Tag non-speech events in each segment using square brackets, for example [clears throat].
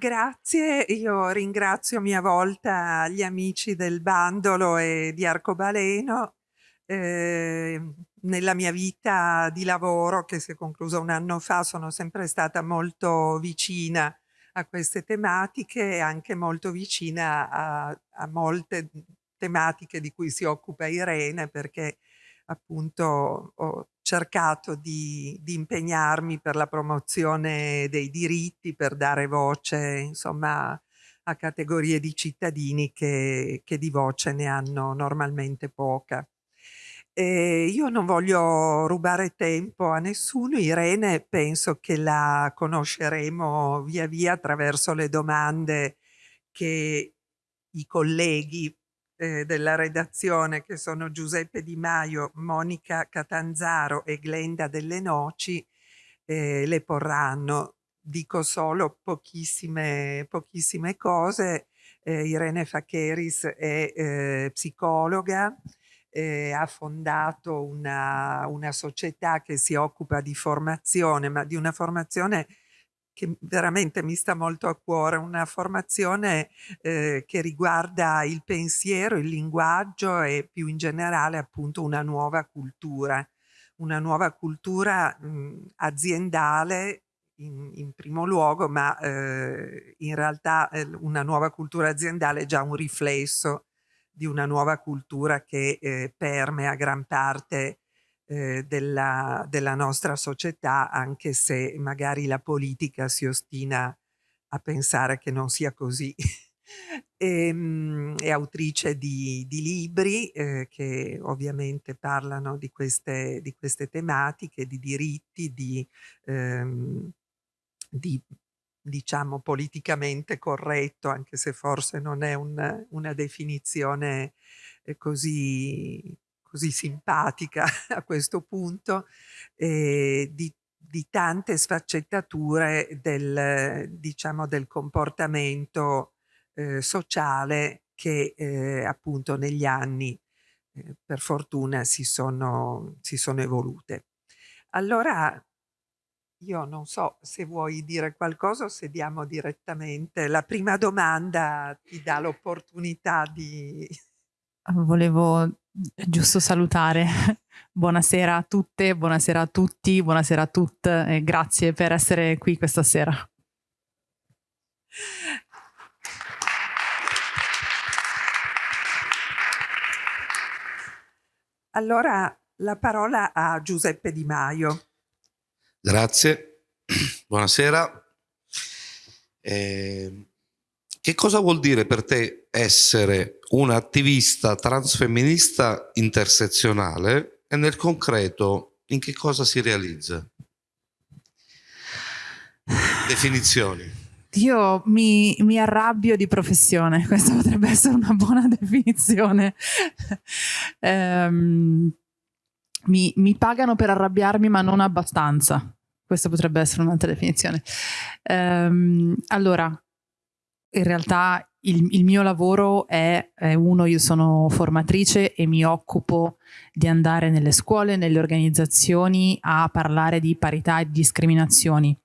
grazie, io ringrazio a mia volta gli amici del bandolo e di Arcobaleno. Eh, nella mia vita di lavoro, che si è conclusa un anno fa, sono sempre stata molto vicina a queste tematiche e anche molto vicina a, a molte tematiche di cui si occupa Irene, perché appunto ho cercato di, di, impegnarmi per la promozione dei diritti, per dare voce insomma a categorie di cittadini che, che di voce ne hanno normalmente poca. E io non voglio rubare tempo a nessuno, Irene penso che la conosceremo via via attraverso le domande che i colleghi eh, della redazione che sono Giuseppe Di Maio, Monica Catanzaro e Glenda Delle Noci eh, le porranno. Dico solo pochissime, pochissime cose. Eh, Irene Facheris è eh, psicologa, eh, ha fondato una, una, società che si occupa di formazione, ma di una formazione che veramente mi sta molto a cuore, una formazione eh, che riguarda il pensiero, il linguaggio e più in generale appunto una nuova cultura, una nuova cultura mh, aziendale in, in, primo luogo, ma eh, in realtà eh, una nuova cultura aziendale è già un riflesso di una nuova cultura che eh, permea gran parte eh, della, della nostra società, anche se magari la politica si ostina a pensare che non sia così. e, [laughs] ehm, è autrice di, di libri eh, che ovviamente parlano di queste, di queste tematiche, di diritti, di, ehm, di diciamo politicamente corretto, anche se forse non è un, una definizione eh, così, così simpatica [laughs] a questo punto, eh, di, di, tante sfaccettature del, diciamo, del comportamento eh, sociale che eh, appunto negli anni eh, per fortuna si sono, si sono evolute. Allora io non so se vuoi dire qualcosa o se diamo direttamente. La prima domanda ti dà l'opportunità di... Volevo giusto salutare. [laughs] buonasera a tutte, buonasera a tutti, buonasera a tutte e grazie per essere qui questa sera. Allora la parola a Giuseppe Di Maio. Grazie, [clears throat] buonasera. Eh, che cosa vuol dire per te essere un'attivista transfemminista intersezionale e nel concreto in che cosa si realizza? Definizioni. Io mi, mi, arrabbio di professione, [laughs] questa potrebbe essere una buona definizione. um, [laughs] mi, mi, pagano per arrabbiarmi ma non abbastanza. Questa potrebbe essere un'altra definizione. Um, allora, in realtà il, il mio lavoro è, è, uno, io sono formatrice e mi occupo di andare nelle scuole, nelle organizzazioni a parlare di parità e discriminazioni.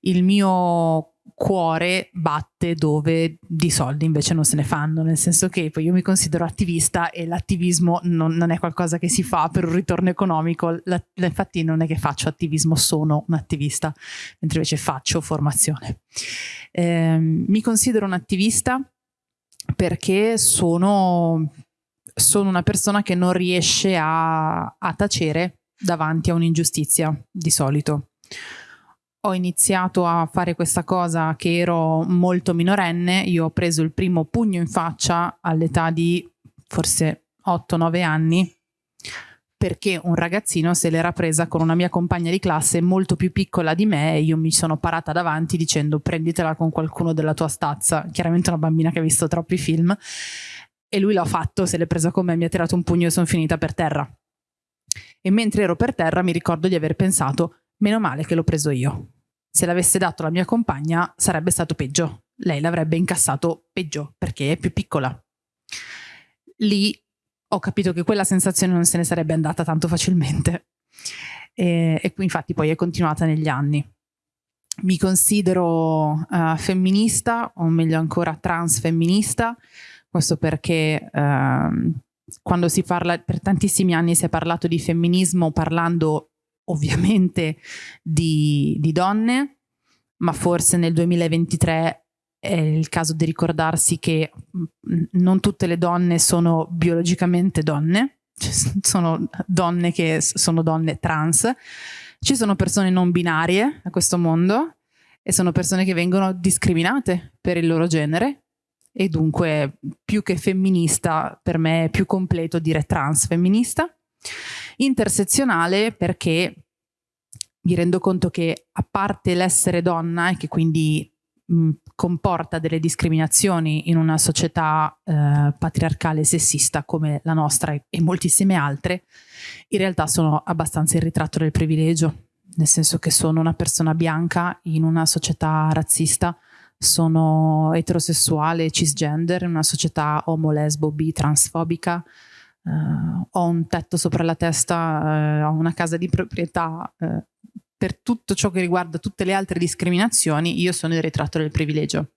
Il mio cuore batte dove di soldi invece non se ne fanno, nel senso che poi io mi considero attivista e l'attivismo non, non, è qualcosa che si fa per un ritorno economico, la, infatti non è che faccio attivismo, sono un attivista, mentre invece faccio formazione. Eh, mi considero un attivista perché sono, sono una persona che non riesce a, a tacere davanti a un'ingiustizia di solito ho iniziato a fare questa cosa che ero molto minorenne, io ho preso il primo pugno in faccia all'età di forse 8-9 anni perché un ragazzino se l'era presa con una mia compagna di classe molto più piccola di me e io mi sono parata davanti dicendo prenditela con qualcuno della tua stazza, chiaramente una bambina che ha visto troppi film e lui l'ha fatto, se l'è presa con me, mi ha tirato un pugno e sono finita per terra. E mentre ero per terra mi ricordo di aver pensato Meno male che l'ho preso io. Se l'avesse dato la mia compagna sarebbe stato peggio. Lei l'avrebbe incassato peggio perché è più piccola. Lì ho capito che quella sensazione non se ne sarebbe andata tanto facilmente. E, e infatti poi è continuata negli anni. mi considero uh, femminista, o meglio ancora transfemminista, questo perché uh, quando si parla, per tantissimi anni si è parlato di femminismo parlando ovviamente di, di donne, ma forse nel 2023 è il caso di ricordarsi che mm, non tutte le donne sono biologicamente donne, sono donne che sono donne trans, ci sono persone non binarie a questo mondo e sono persone che vengono discriminate per il loro genere e dunque più che femminista per me è più completo dire transfemminista. Intersezionale perché mi rendo conto che a parte l'essere donna e che quindi mh, comporta delle discriminazioni in una società eh, patriarcale e sessista come la nostra e, moltissime altre, in realtà sono abbastanza il ritratto del privilegio, nel senso che sono una persona bianca in una società razzista, sono eterosessuale, cisgender, in una società omo, lesbo, bi, transfobica, Uh, ho un tetto sopra la testa, uh, ho una casa di proprietà, uh, per tutto ciò che riguarda tutte le altre discriminazioni, io sono il ritratto del privilegio.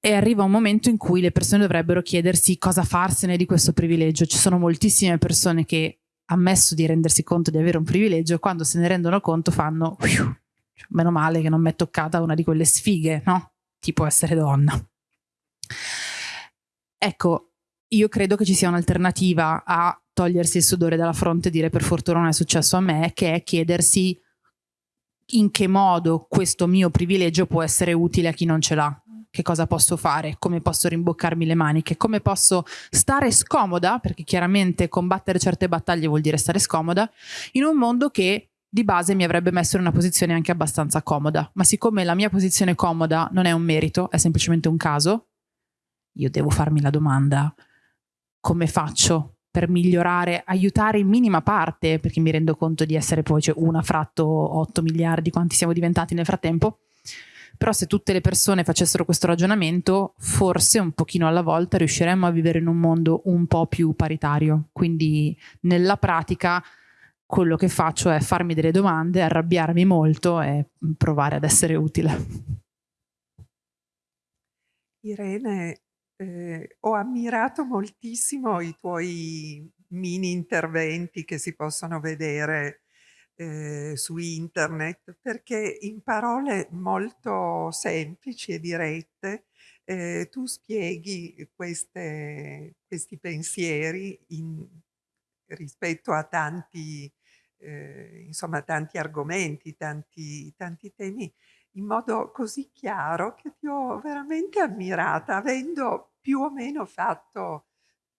E arriva un momento in cui le persone dovrebbero chiedersi cosa farsene di questo privilegio. Ci sono moltissime persone che, ammesso di rendersi conto di avere un privilegio, quando se ne rendono conto fanno meno male che non mi è toccata una di quelle sfighe, no? Tipo essere donna. Ecco, io credo che ci sia un'alternativa a togliersi il sudore dalla fronte e dire per fortuna non è successo a me, che è chiedersi in che modo questo mio privilegio può essere utile a chi non ce l'ha. Che cosa posso fare? Come posso rimboccarmi le maniche? Come posso stare scomoda? Perché chiaramente combattere certe battaglie vuol dire stare scomoda in un mondo che di base mi avrebbe messo in una posizione anche abbastanza comoda. Ma siccome la mia posizione comoda non è un merito, è semplicemente un caso, io devo farmi la domanda come faccio per migliorare, aiutare in minima parte, perché mi rendo conto di essere poi cioè, una fratto 8 miliardi, quanti siamo diventati nel frattempo, però se tutte le persone facessero questo ragionamento, forse un pochino alla volta riusciremmo a vivere in un mondo un po' più paritario. Quindi nella pratica quello che faccio è farmi delle domande, arrabbiarmi molto e provare ad essere utile. Irene, eh, ho ammirato moltissimo i tuoi mini interventi che si possono vedere eh, su internet perché in parole molto semplici e dirette eh, tu spieghi queste, questi pensieri in, rispetto a tanti, eh, insomma, tanti argomenti, tanti, tanti temi in modo così chiaro che ti ho veramente ammirata, avendo più o meno fatto,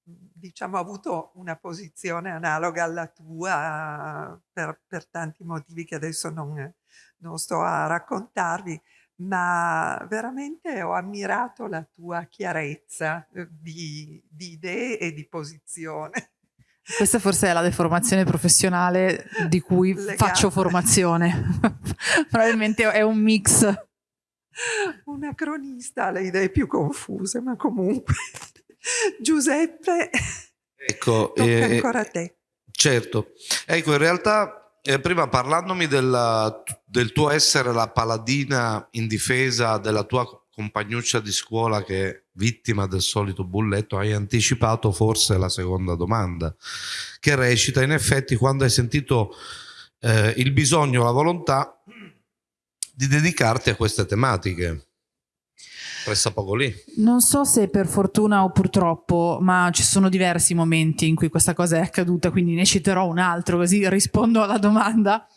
diciamo, avuto una posizione analoga alla tua per, per tanti motivi che adesso non, non sto a raccontarvi, ma veramente ho ammirato la tua chiarezza eh, di, di idee e di posizione. Questa forse è la deformazione professionale di cui Le faccio formazione. [laughs] Probabilmente è un mix. Una cronista ha le idee più confuse, ma comunque. Giuseppe, ecco, eh, ancora a te. Certo. Ecco, in realtà eh, prima parlandomi della, del tuo essere la paladina in difesa della tua compagnuccia di scuola che vittima del solito bulletto, hai anticipato forse la seconda domanda, che recita in effetti quando hai sentito eh, il bisogno, la volontà di dedicarti a queste tematiche. Resta poco lì. Non so se per fortuna o purtroppo, ma ci sono diversi momenti in cui questa cosa è accaduta, quindi ne citerò un altro così rispondo alla domanda.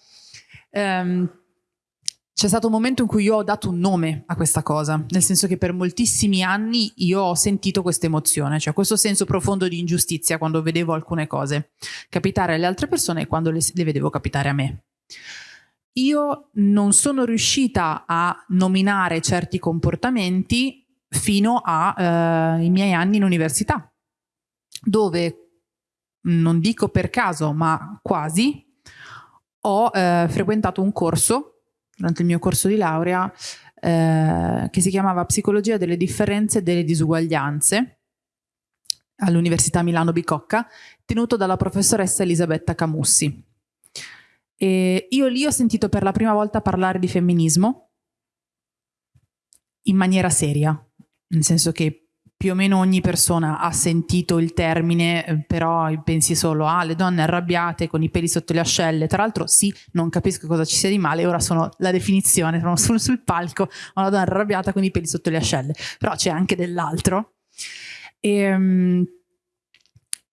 Um, c'è stato un momento in cui io ho dato un nome a questa cosa, nel senso che per moltissimi anni io ho sentito questa emozione, cioè questo senso profondo di ingiustizia quando vedevo alcune cose capitare alle altre persone e quando le, le vedevo capitare a me. Io non sono riuscita a nominare certi comportamenti fino ai eh, miei anni in università, dove, non dico per caso, ma quasi, ho eh, frequentato un corso durante il mio corso di laurea eh, che si chiamava Psicologia delle differenze e delle disuguaglianze all'Università Milano Bicocca, tenuto dalla professoressa Elisabetta Camussi. E io lì ho sentito per la prima volta parlare di femminismo in maniera seria, nel senso che più o meno ogni persona ha sentito il termine, eh, però pensi solo a ah, le donne arrabbiate con i peli sotto le ascelle. Tra l'altro, sì, non capisco cosa ci sia di male, ora sono la definizione, sono sul, sul palco, una donna arrabbiata con i peli sotto le ascelle, però c'è anche dell'altro. E, ehm,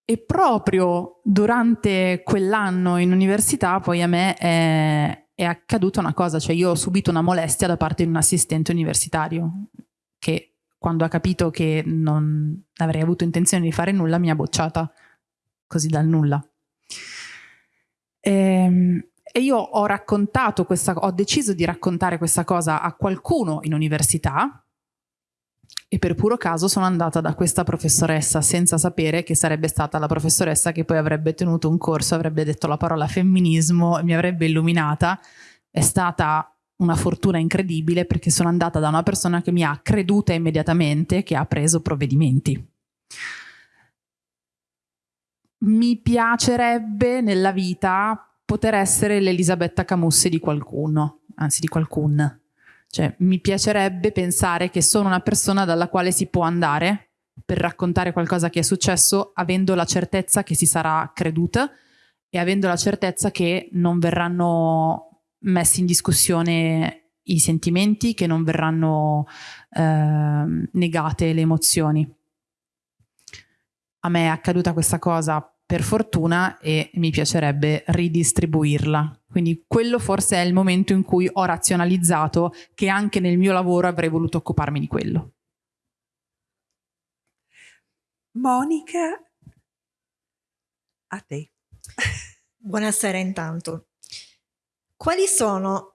e proprio durante quell'anno in università poi a me è, è accaduta una cosa, cioè io ho subito una molestia da parte di un assistente universitario che quando ha capito che non avrei avuto intenzione di fare nulla mi ha bocciata così dal nulla. E, ehm, e io ho raccontato questa, ho deciso di raccontare questa cosa a qualcuno in università e per puro caso sono andata da questa professoressa senza sapere che sarebbe stata la professoressa che poi avrebbe tenuto un corso, avrebbe detto la parola femminismo, mi avrebbe illuminata. È stata una fortuna incredibile perché sono andata da una persona che mi ha creduta immediatamente, che ha preso provvedimenti. Mi piacerebbe nella vita poter essere l'Elisabetta Camusse di qualcuno, anzi di qualcun. Cioè, mi piacerebbe pensare che sono una persona dalla quale si può andare per raccontare qualcosa che è successo avendo la certezza che si sarà creduta e avendo la certezza che non verranno messi in discussione i sentimenti, che non verranno eh, negate le emozioni. A me è accaduta questa cosa per fortuna e mi piacerebbe ridistribuirla. Quindi quello forse è il momento in cui ho razionalizzato che anche nel mio lavoro avrei voluto occuparmi di quello. Monica, a te. Buonasera intanto. Quali sono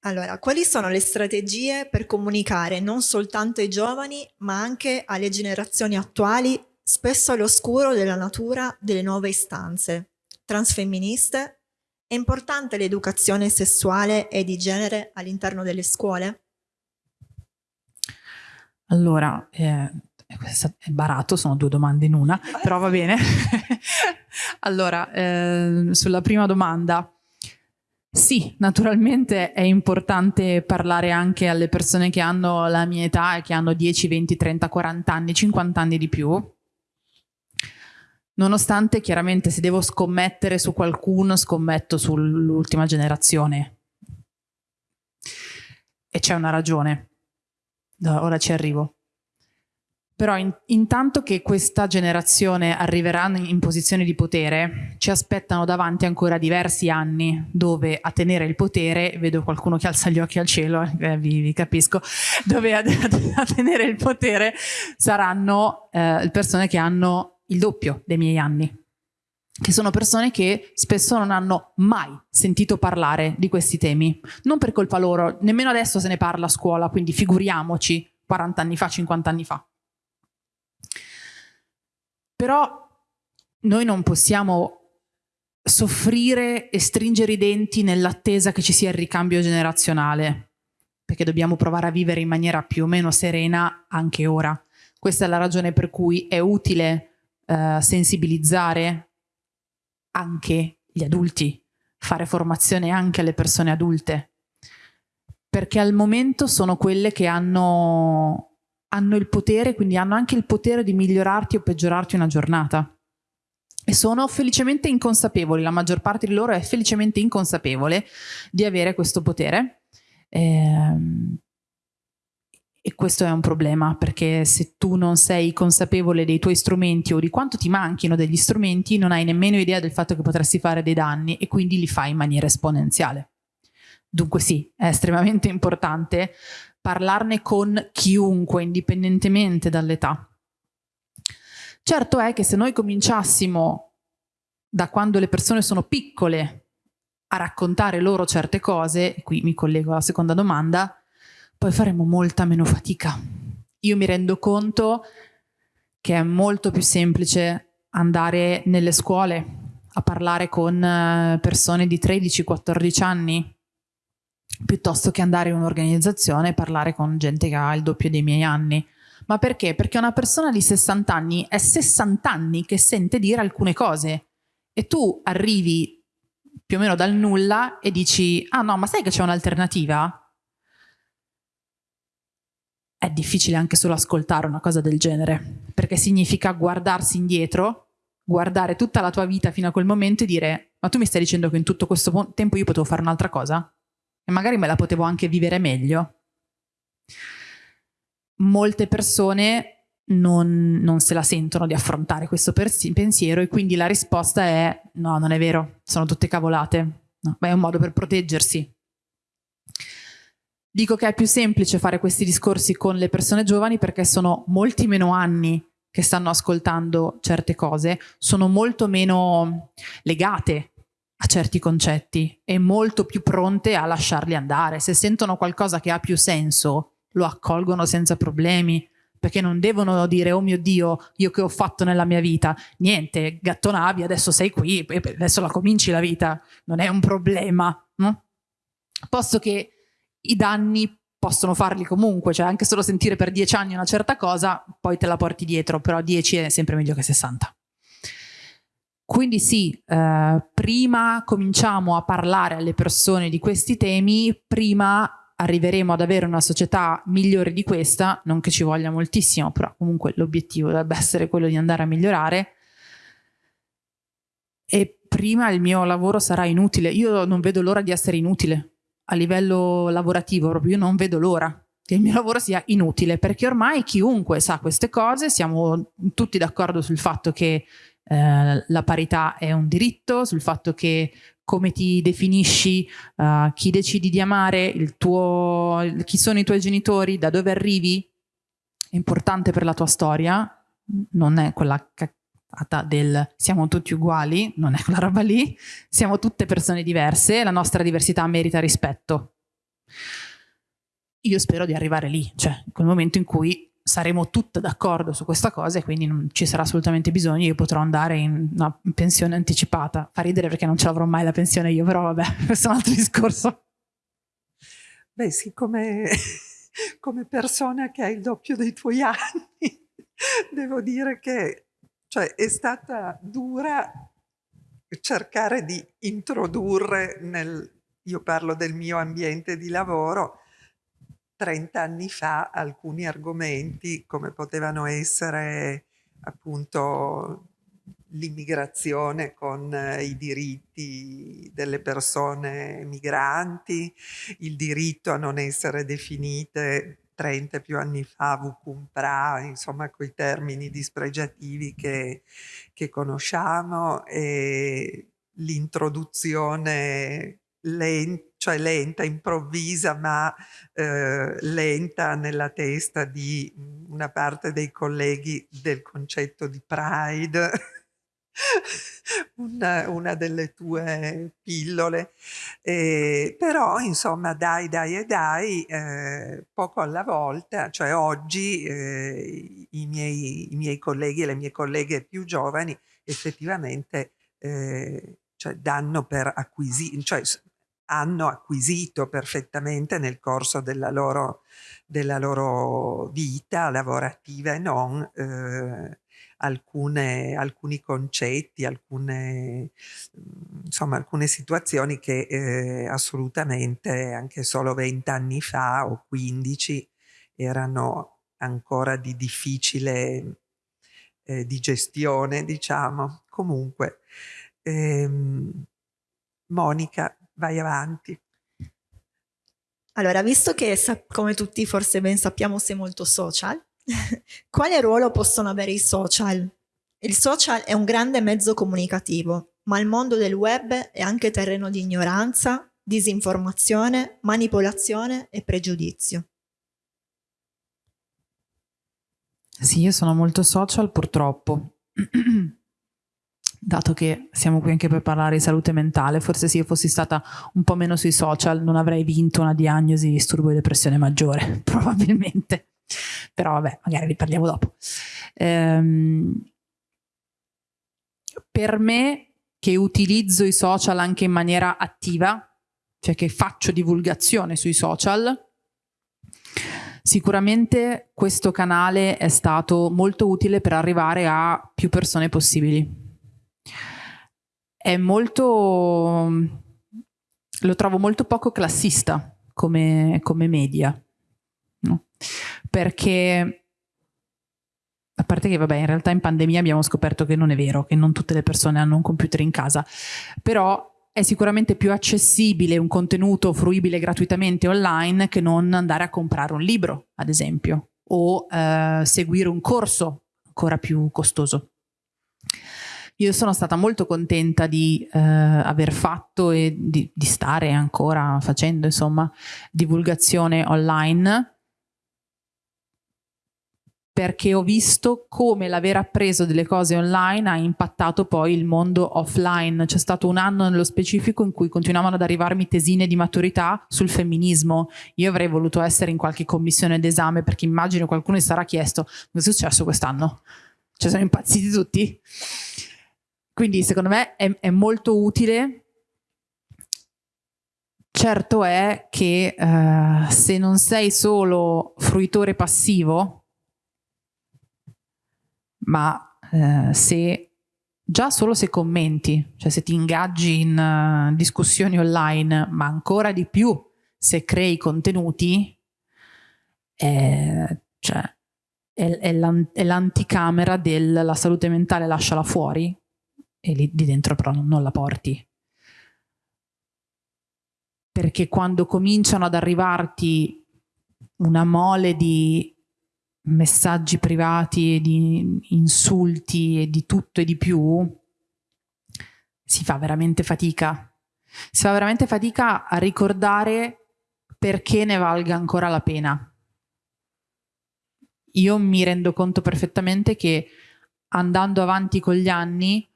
allora, quali sono le strategie per comunicare non soltanto ai giovani, ma anche alle generazioni attuali spesso all'oscuro della natura delle nuove istanze transfemministe? È importante l'educazione sessuale e di genere all'interno delle scuole? Allora, eh, è barato, sono due domande in una, però va bene. [laughs] allora, eh, sulla prima domanda, sì, naturalmente è importante parlare anche alle persone che hanno la mia età e che hanno 10, 20, 30, 40 anni, 50 anni di più, Nonostante chiaramente se devo scommettere su qualcuno, scommetto sull'ultima generazione. E c'è una ragione. Ora ci arrivo. Però in, intanto che questa generazione arriverà in posizione di potere, ci aspettano davanti ancora diversi anni dove a tenere il potere, vedo qualcuno che alza gli occhi al cielo, eh, vi, vi, capisco, [laughs] dove a, [laughs] a, tenere il potere saranno eh, persone che hanno il doppio dei miei anni, che sono persone che spesso non hanno mai sentito parlare di questi temi. Non per colpa loro, nemmeno adesso se ne parla a scuola, quindi figuriamoci 40 anni fa, 50 anni fa. Però noi non possiamo soffrire e stringere i denti nell'attesa che ci sia il ricambio generazionale, perché dobbiamo provare a vivere in maniera più o meno serena anche ora. Questa è la ragione per cui è utile eh, sensibilizzare anche gli adulti, fare formazione anche alle persone adulte, perché al momento sono quelle che hanno, hanno il potere, quindi hanno anche il potere di migliorarti o peggiorarti una giornata. E sono felicemente inconsapevoli, la maggior parte di loro è felicemente inconsapevole di avere questo potere. Eh, e questo è un problema perché se tu non sei consapevole dei tuoi strumenti o di quanto ti manchino degli strumenti, non hai nemmeno idea del fatto che potresti fare dei danni e quindi li fai in maniera esponenziale. Dunque sì, è estremamente importante parlarne con chiunque, indipendentemente dall'età. Certo è che se noi cominciassimo da quando le persone sono piccole a raccontare loro certe cose, e qui mi collego alla seconda domanda, poi faremo molta meno fatica. Io mi rendo conto che è molto più semplice andare nelle scuole a parlare con eh, persone di 13-14 anni piuttosto che andare in un'organizzazione e parlare con gente che ha il doppio dei miei anni. Ma perché? Perché una persona di 60 anni è 60 anni che sente dire alcune cose e tu arrivi più o meno dal nulla e dici ah no ma sai che c'è un'alternativa? È difficile anche solo ascoltare una cosa del genere perché significa guardarsi indietro, guardare tutta la tua vita fino a quel momento e dire ma tu mi stai dicendo che in tutto questo tempo io potevo fare un'altra cosa? E magari me la potevo anche vivere meglio? Molte persone non, non, se la sentono di affrontare questo pensiero e quindi la risposta è no, non è vero, sono tutte cavolate. No, ma è un modo per proteggersi. Dico che è più semplice fare questi discorsi con le persone giovani perché sono molti meno anni che stanno ascoltando certe cose, sono molto meno legate a certi concetti e molto più pronte a lasciarli andare. Se sentono qualcosa che ha più senso, lo accolgono senza problemi perché non devono dire oh mio Dio, io che ho fatto nella mia vita, niente, gattonavi, adesso sei qui, adesso la cominci la vita, non è un problema, no? Posto che i danni possono farli comunque, cioè anche solo sentire per dieci anni una certa cosa, poi te la porti dietro, però dieci è sempre meglio che 60. Quindi sì, eh, prima cominciamo a parlare alle persone di questi temi, prima arriveremo ad avere una società migliore di questa, non che ci voglia moltissimo, però comunque l'obiettivo dovrebbe [laughs] essere quello di andare a migliorare. E prima il mio lavoro sarà inutile. Io non vedo l'ora di essere inutile a livello lavorativo, proprio io non vedo l'ora che il mio lavoro sia inutile, perché ormai chiunque sa queste cose, siamo tutti d'accordo sul fatto che eh, la parità è un diritto, sul fatto che come ti definisci, uh, chi decidi di amare, tuo, chi sono i tuoi genitori, da dove arrivi, è importante per la tua storia, non è quella caccata del siamo tutti uguali, non è quella roba lì, siamo tutte persone diverse, la nostra diversità merita rispetto. Io spero di arrivare lì, cioè quel momento in cui saremo tutte d'accordo su questa cosa e quindi non ci sarà assolutamente bisogno, io potrò andare in una pensione anticipata. Fa ridere perché non ce l'avrò mai la pensione io, però vabbè, [laughs] questo è un altro discorso. Beh sì, come, [laughs] come persona che ha il doppio dei tuoi anni, [laughs] devo dire che cioè, è stata dura cercare di introdurre nel, io parlo del mio ambiente di lavoro, 30 anni fa alcuni argomenti come potevano essere appunto l'immigrazione con i diritti delle persone migranti, il diritto a non essere definite 30 più anni fa vucumpra, insomma quei termini dispregiativi che, che conosciamo e l'introduzione lenta cioè lenta, improvvisa, ma eh, lenta nella testa di una parte dei colleghi del concetto di pride, [laughs] una, una, delle tue pillole. Eh, però, insomma, dai, dai e dai, eh, poco alla volta, cioè oggi eh, i miei, i, miei, colleghi e le mie colleghe più giovani effettivamente eh, cioè danno per acquisire, cioè hanno acquisito perfettamente nel corso della loro, della loro vita lavorativa e non eh, alcune, alcuni concetti, alcune, insomma, alcune situazioni che eh, assolutamente anche solo vent'anni fa o 15 erano ancora di difficile eh, di diciamo. Comunque, ehm, Monica, vai avanti. Allora, visto che come tutti forse ben sappiamo sei molto social, [laughs] quale ruolo possono avere i social? Il social è un grande mezzo comunicativo, ma il mondo del web è anche terreno di ignoranza, disinformazione, manipolazione e pregiudizio. Sì, io sono molto social purtroppo. [clears throat] dato che siamo qui anche per parlare di salute mentale, forse se io fossi stata un po' meno sui social non avrei vinto una diagnosi di disturbo di depressione maggiore, [laughs] probabilmente. Però vabbè, magari ne parliamo dopo. Ehm, per me, che utilizzo i social anche in maniera attiva, cioè che faccio divulgazione sui social, sicuramente questo canale è stato molto utile per arrivare a più persone possibili è molto, lo trovo molto poco classista come, come media, no? perché a parte che vabbè in realtà in pandemia abbiamo scoperto che non è vero, che non tutte le persone hanno un computer in casa, però è sicuramente più accessibile un contenuto fruibile gratuitamente online che non andare a comprare un libro, ad esempio, o eh, seguire un corso ancora più costoso. Io sono stata molto contenta di eh, aver fatto e di, di stare ancora facendo, insomma, divulgazione online perché ho visto come l'aver appreso delle cose online ha impattato poi il mondo offline. C'è stato un anno nello specifico in cui continuavano ad arrivarmi tesine di maturità sul femminismo. Io avrei voluto essere in qualche commissione d'esame perché immagino qualcuno mi sarà chiesto cosa è successo quest'anno? Cioè sono impazziti tutti? Quindi secondo me è, è molto utile. Certo è che uh, se non sei solo fruitore passivo, ma eh, se già solo se commenti, cioè se ti ingaggi in uh, discussioni online, ma ancora di più se crei contenuti, è, cioè, è, è l'anticamera della salute mentale lasciala fuori e lì di dentro però non, non la porti. Perché quando cominciano ad arrivarti una mole di messaggi privati e di insulti e di tutto e di più, si fa veramente fatica. Si fa veramente fatica a ricordare perché ne valga ancora la pena. Io mi rendo conto perfettamente che andando avanti con gli anni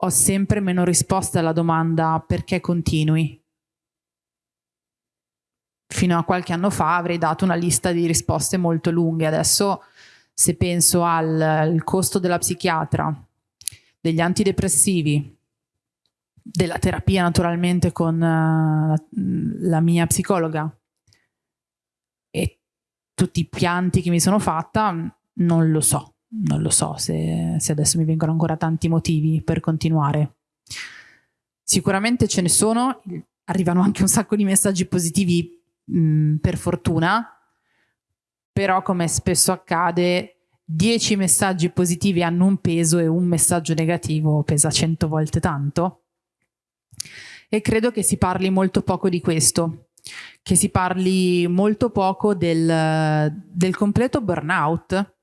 ho sempre meno risposte alla domanda perché continui fino a qualche anno fa avrei dato una lista di risposte molto lunghe. Adesso se penso al, al costo della psichiatra, degli antidepressivi, della terapia naturalmente con uh, la mia psicologa e tutti i pianti che mi sono fatta, non lo so, non lo so se, se adesso mi vengono ancora tanti motivi per continuare. Sicuramente ce ne sono, arrivano anche un sacco di messaggi positivi mh, mm, per fortuna, però come spesso accade 10 messaggi positivi hanno un peso e un messaggio negativo pesa 100 volte tanto. E credo che si parli molto poco di questo, che si parli molto poco del, del completo burnout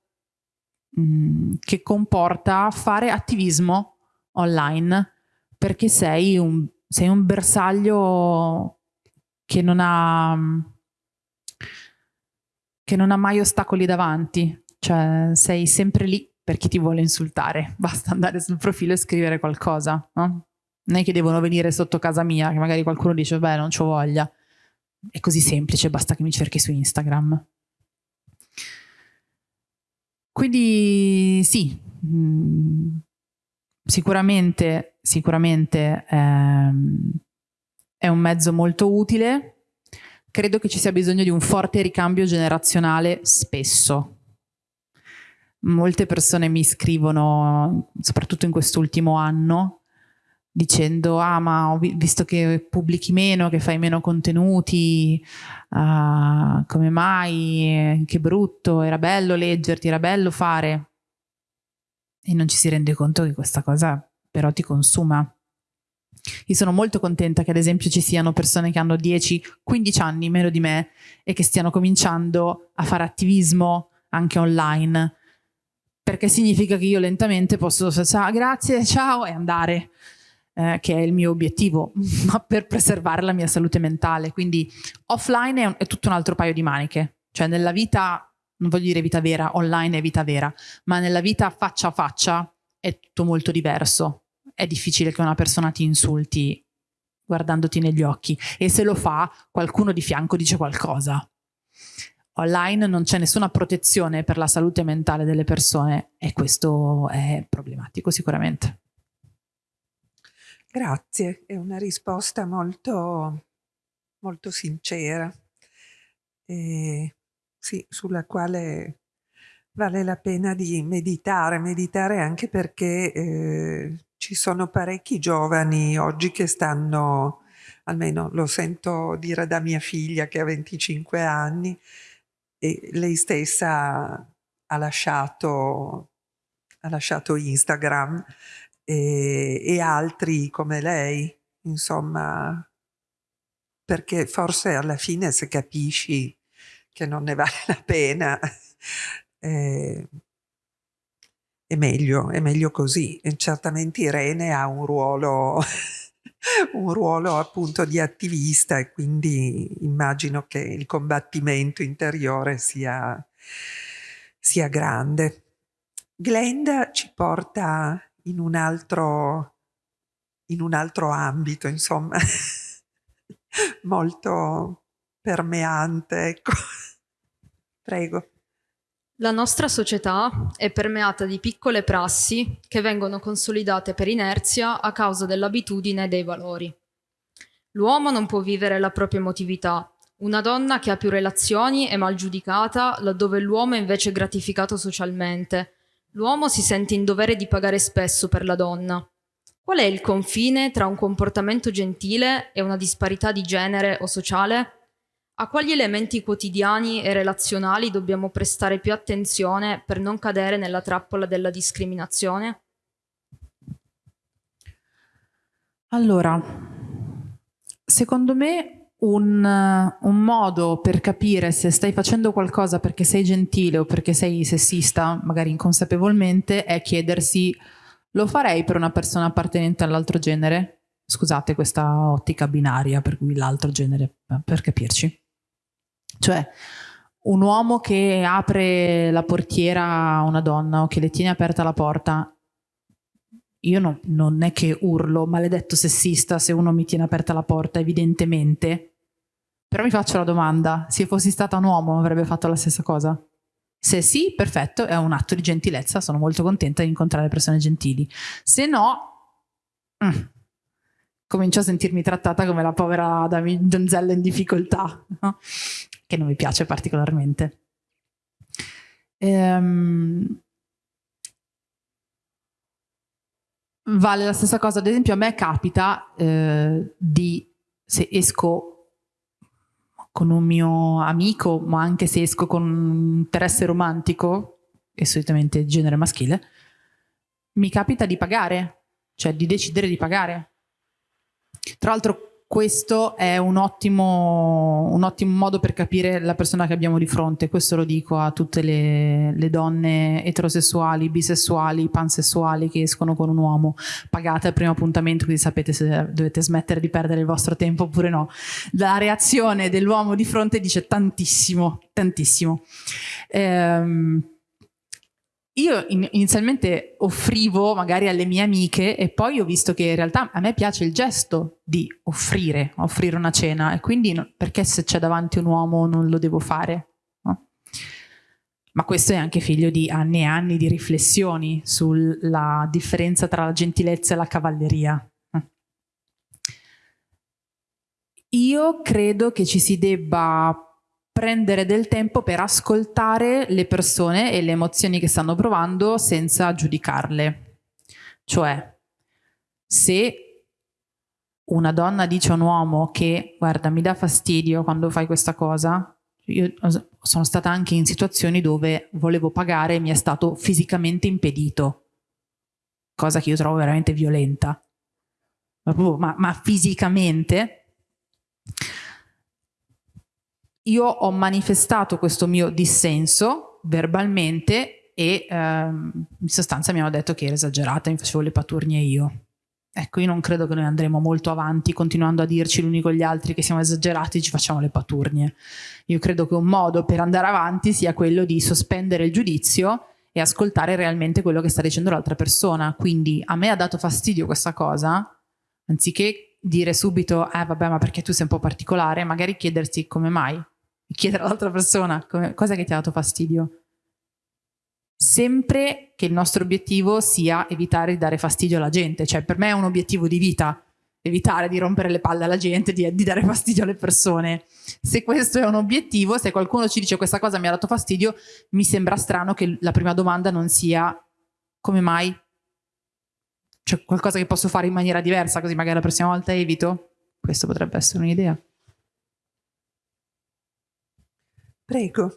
mm, che comporta fare attivismo online perché sei un, sei un bersaglio che non ha che non ha mai ostacoli davanti, cioè sei sempre lì per chi ti vuole insultare, [laughs] basta andare sul profilo e scrivere qualcosa, no? Non è che devono venire sotto casa mia, che magari qualcuno dice, beh, non c'ho voglia. È così semplice, basta che mi cerchi su Instagram. Quindi sì, mh, sicuramente, sicuramente ehm, è un mezzo molto utile. Credo che ci sia bisogno di un forte ricambio generazionale spesso. Molte persone mi scrivono, soprattutto in quest'ultimo anno, dicendo ah ma ho visto che pubblichi meno, che fai meno contenuti, uh, come mai, che brutto, era bello leggerti, era bello fare. E non ci si rende conto che questa cosa però ti consuma. Io sono molto contenta che ad esempio ci siano persone che hanno 10-15 anni meno di me e che stiano cominciando a fare attivismo anche online perché significa che io lentamente posso ciao, grazie, ciao e andare eh, che è il mio obiettivo [laughs] ma per preservare la mia salute mentale quindi offline è, un, è tutto un altro paio di maniche cioè nella vita non voglio dire vita vera, online è vita vera ma nella vita faccia a faccia è tutto molto diverso è difficile che una persona ti insulti guardandoti negli occhi e se lo fa qualcuno di fianco dice qualcosa. Online non c'è nessuna protezione per la salute mentale delle persone e questo è problematico sicuramente. Grazie, è una risposta molto, molto sincera, e, sì, sulla quale vale la pena di meditare, meditare anche perché eh, ci sono parecchi giovani oggi che stanno, almeno lo sento dire da mia figlia che ha 25 anni, e lei stessa ha lasciato, ha lasciato Instagram e, e altri come lei, insomma, perché forse alla fine se capisci che non ne [laughs] vale la pena, eh, è meglio, è meglio così. E certamente Irene ha un ruolo, [laughs] un ruolo appunto di attivista e quindi immagino che il combattimento interiore sia, sia grande. Glenda ci porta in un altro, in un altro ambito, insomma, [laughs] molto permeante, ecco. Prego. La nostra società è permeata di piccole prassi che vengono consolidate per inerzia a causa dell'abitudine e dei valori. L'uomo non può vivere la propria emotività. Una donna che ha più relazioni è mal giudicata, laddove l'uomo è invece gratificato socialmente. L'uomo si sente in dovere di pagare spesso per la donna. Qual è il confine tra un comportamento gentile e una disparità di genere o sociale? A quali elementi quotidiani e relazionali dobbiamo prestare più attenzione per non cadere nella trappola della discriminazione? Allora, secondo me un, un, modo per capire se stai facendo qualcosa perché sei gentile o perché sei sessista, magari inconsapevolmente, è chiedersi lo farei per una persona appartenente all'altro genere? Scusate questa ottica binaria per cui l'altro genere, per capirci. Cioè, un uomo che apre la portiera a una donna o che le tiene aperta la porta, io no, non è che urlo maledetto sessista se uno mi tiene aperta la porta, evidentemente. Però mi faccio la domanda, se fossi stata un uomo avrebbe fatto la stessa cosa? Se sì, perfetto, è un atto di gentilezza, sono molto contenta di incontrare persone gentili. Se no, mm, comincio a sentirmi trattata come la povera donzella in difficoltà. No? che non mi piace particolarmente. Ehm, vale la stessa cosa, ad esempio a me capita eh, di, se esco con un mio amico, ma anche se esco con un interesse romantico, e solitamente genere maschile, mi capita di pagare, cioè di decidere di pagare. Tra l'altro questo è un ottimo, un ottimo, modo per capire la persona che abbiamo di fronte, questo lo dico a tutte le, le, donne eterosessuali, bisessuali, pansessuali che escono con un uomo, pagate al primo appuntamento quindi sapete se dovete smettere di perdere il vostro tempo oppure no. La reazione dell'uomo di fronte dice tantissimo, tantissimo. Ehm, io inizialmente offrivo magari alle mie amiche e poi ho visto che in realtà a me piace il gesto di offrire, offrire una cena e quindi perché se c'è davanti un uomo non lo devo fare? No? Ma questo è anche figlio di anni e anni di riflessioni sulla differenza tra la gentilezza e la cavalleria. Io credo che ci si debba prendere del tempo per ascoltare le persone e le emozioni che stanno provando senza giudicarle. Cioè, se una donna dice a un uomo che guarda mi dà fastidio quando fai questa cosa, io sono stata anche in situazioni dove volevo pagare e mi è stato fisicamente impedito, cosa che io trovo veramente violenta, ma, ma fisicamente io ho manifestato questo mio dissenso verbalmente e ehm, in sostanza mi hanno detto che era esagerata, mi facevo le paturnie io. Ecco, io non credo che noi andremo molto avanti continuando a dirci l'uni con gli altri che siamo esagerati e ci facciamo le paturnie. Io credo che un modo per andare avanti sia quello di sospendere il giudizio e ascoltare realmente quello che sta dicendo l'altra persona. Quindi a me ha dato fastidio questa cosa, anziché dire subito, eh vabbè ma perché tu sei un po' particolare, magari chiedersi come mai, chiedere all'altra persona cosa che ti ha dato fastidio. Sempre che il nostro obiettivo sia evitare di dare fastidio alla gente, cioè per me è un obiettivo di vita, evitare di rompere le palle alla gente, di, di dare fastidio alle persone. Se questo è un obiettivo, se qualcuno ci dice questa cosa mi ha dato fastidio, mi sembra strano che la prima domanda non sia come mai? c'è qualcosa che posso fare in maniera diversa, così magari la prossima volta evito? Questo potrebbe essere un'idea. Prego.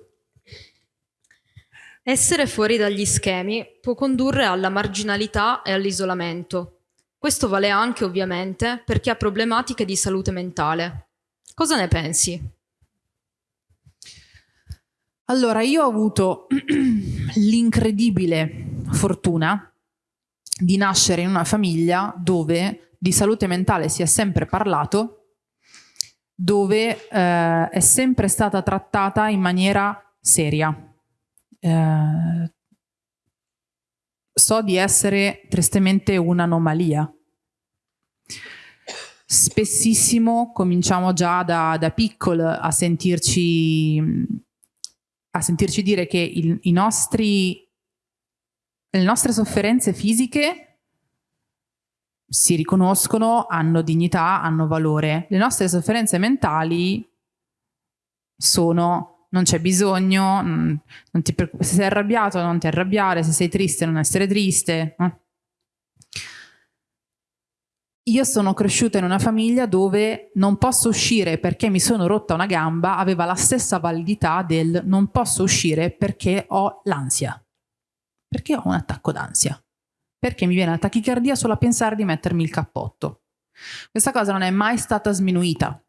Essere fuori dagli schemi può condurre alla marginalità e all'isolamento. Questo vale anche, ovviamente, per chi ha problematiche di salute mentale. Cosa ne pensi? Allora, io ho avuto [clears throat] l'incredibile fortuna di nascere in una famiglia dove di salute mentale si è sempre parlato, dove eh, è sempre stata trattata in maniera seria. Eh, so di essere tristemente un'anomalia. Spessissimo cominciamo già da, da piccol a sentirci, a sentirci dire che il, nostri le nostre sofferenze fisiche si riconoscono, hanno dignità, hanno valore. Le nostre sofferenze mentali sono non c'è bisogno, non ti, se sei arrabbiato non ti arrabbiare, se sei triste non essere triste. Io sono cresciuta in una famiglia dove non posso uscire perché mi sono rotta una gamba, aveva la stessa validità del non posso uscire perché ho l'ansia. Perché ho un attacco d'ansia? Perché mi viene la tachicardia solo a pensare di mettermi il cappotto. Questa cosa non è mai stata sminuita.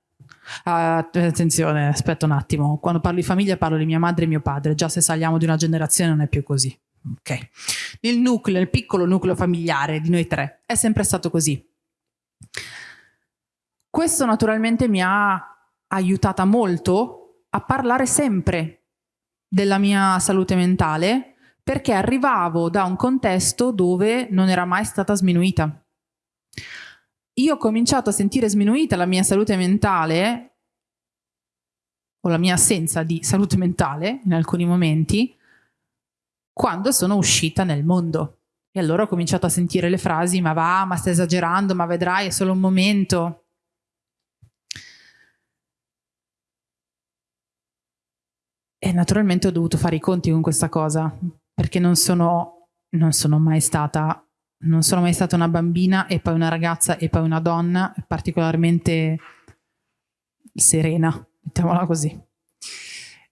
Uh, attenzione, aspetta un attimo. Quando parlo di famiglia parlo di mia madre e mio padre. Già se saliamo di una generazione non è più così. Ok. Il nucleo, il piccolo nucleo familiare di noi tre è sempre stato così. Questo naturalmente mi ha aiutata molto a parlare sempre della mia salute mentale perché arrivavo da un contesto dove non era mai stata sminuita. Io ho cominciato a sentire sminuita la mia salute mentale o la mia assenza di salute mentale in alcuni momenti quando sono uscita nel mondo. E allora ho cominciato a sentire le frasi ma va, ma stai esagerando, ma vedrai, è solo un momento. E naturalmente ho dovuto fare i conti con questa cosa, perché non sono, non sono mai stata non sono mai stata una bambina e poi una ragazza e poi una donna particolarmente serena, mettiamola così.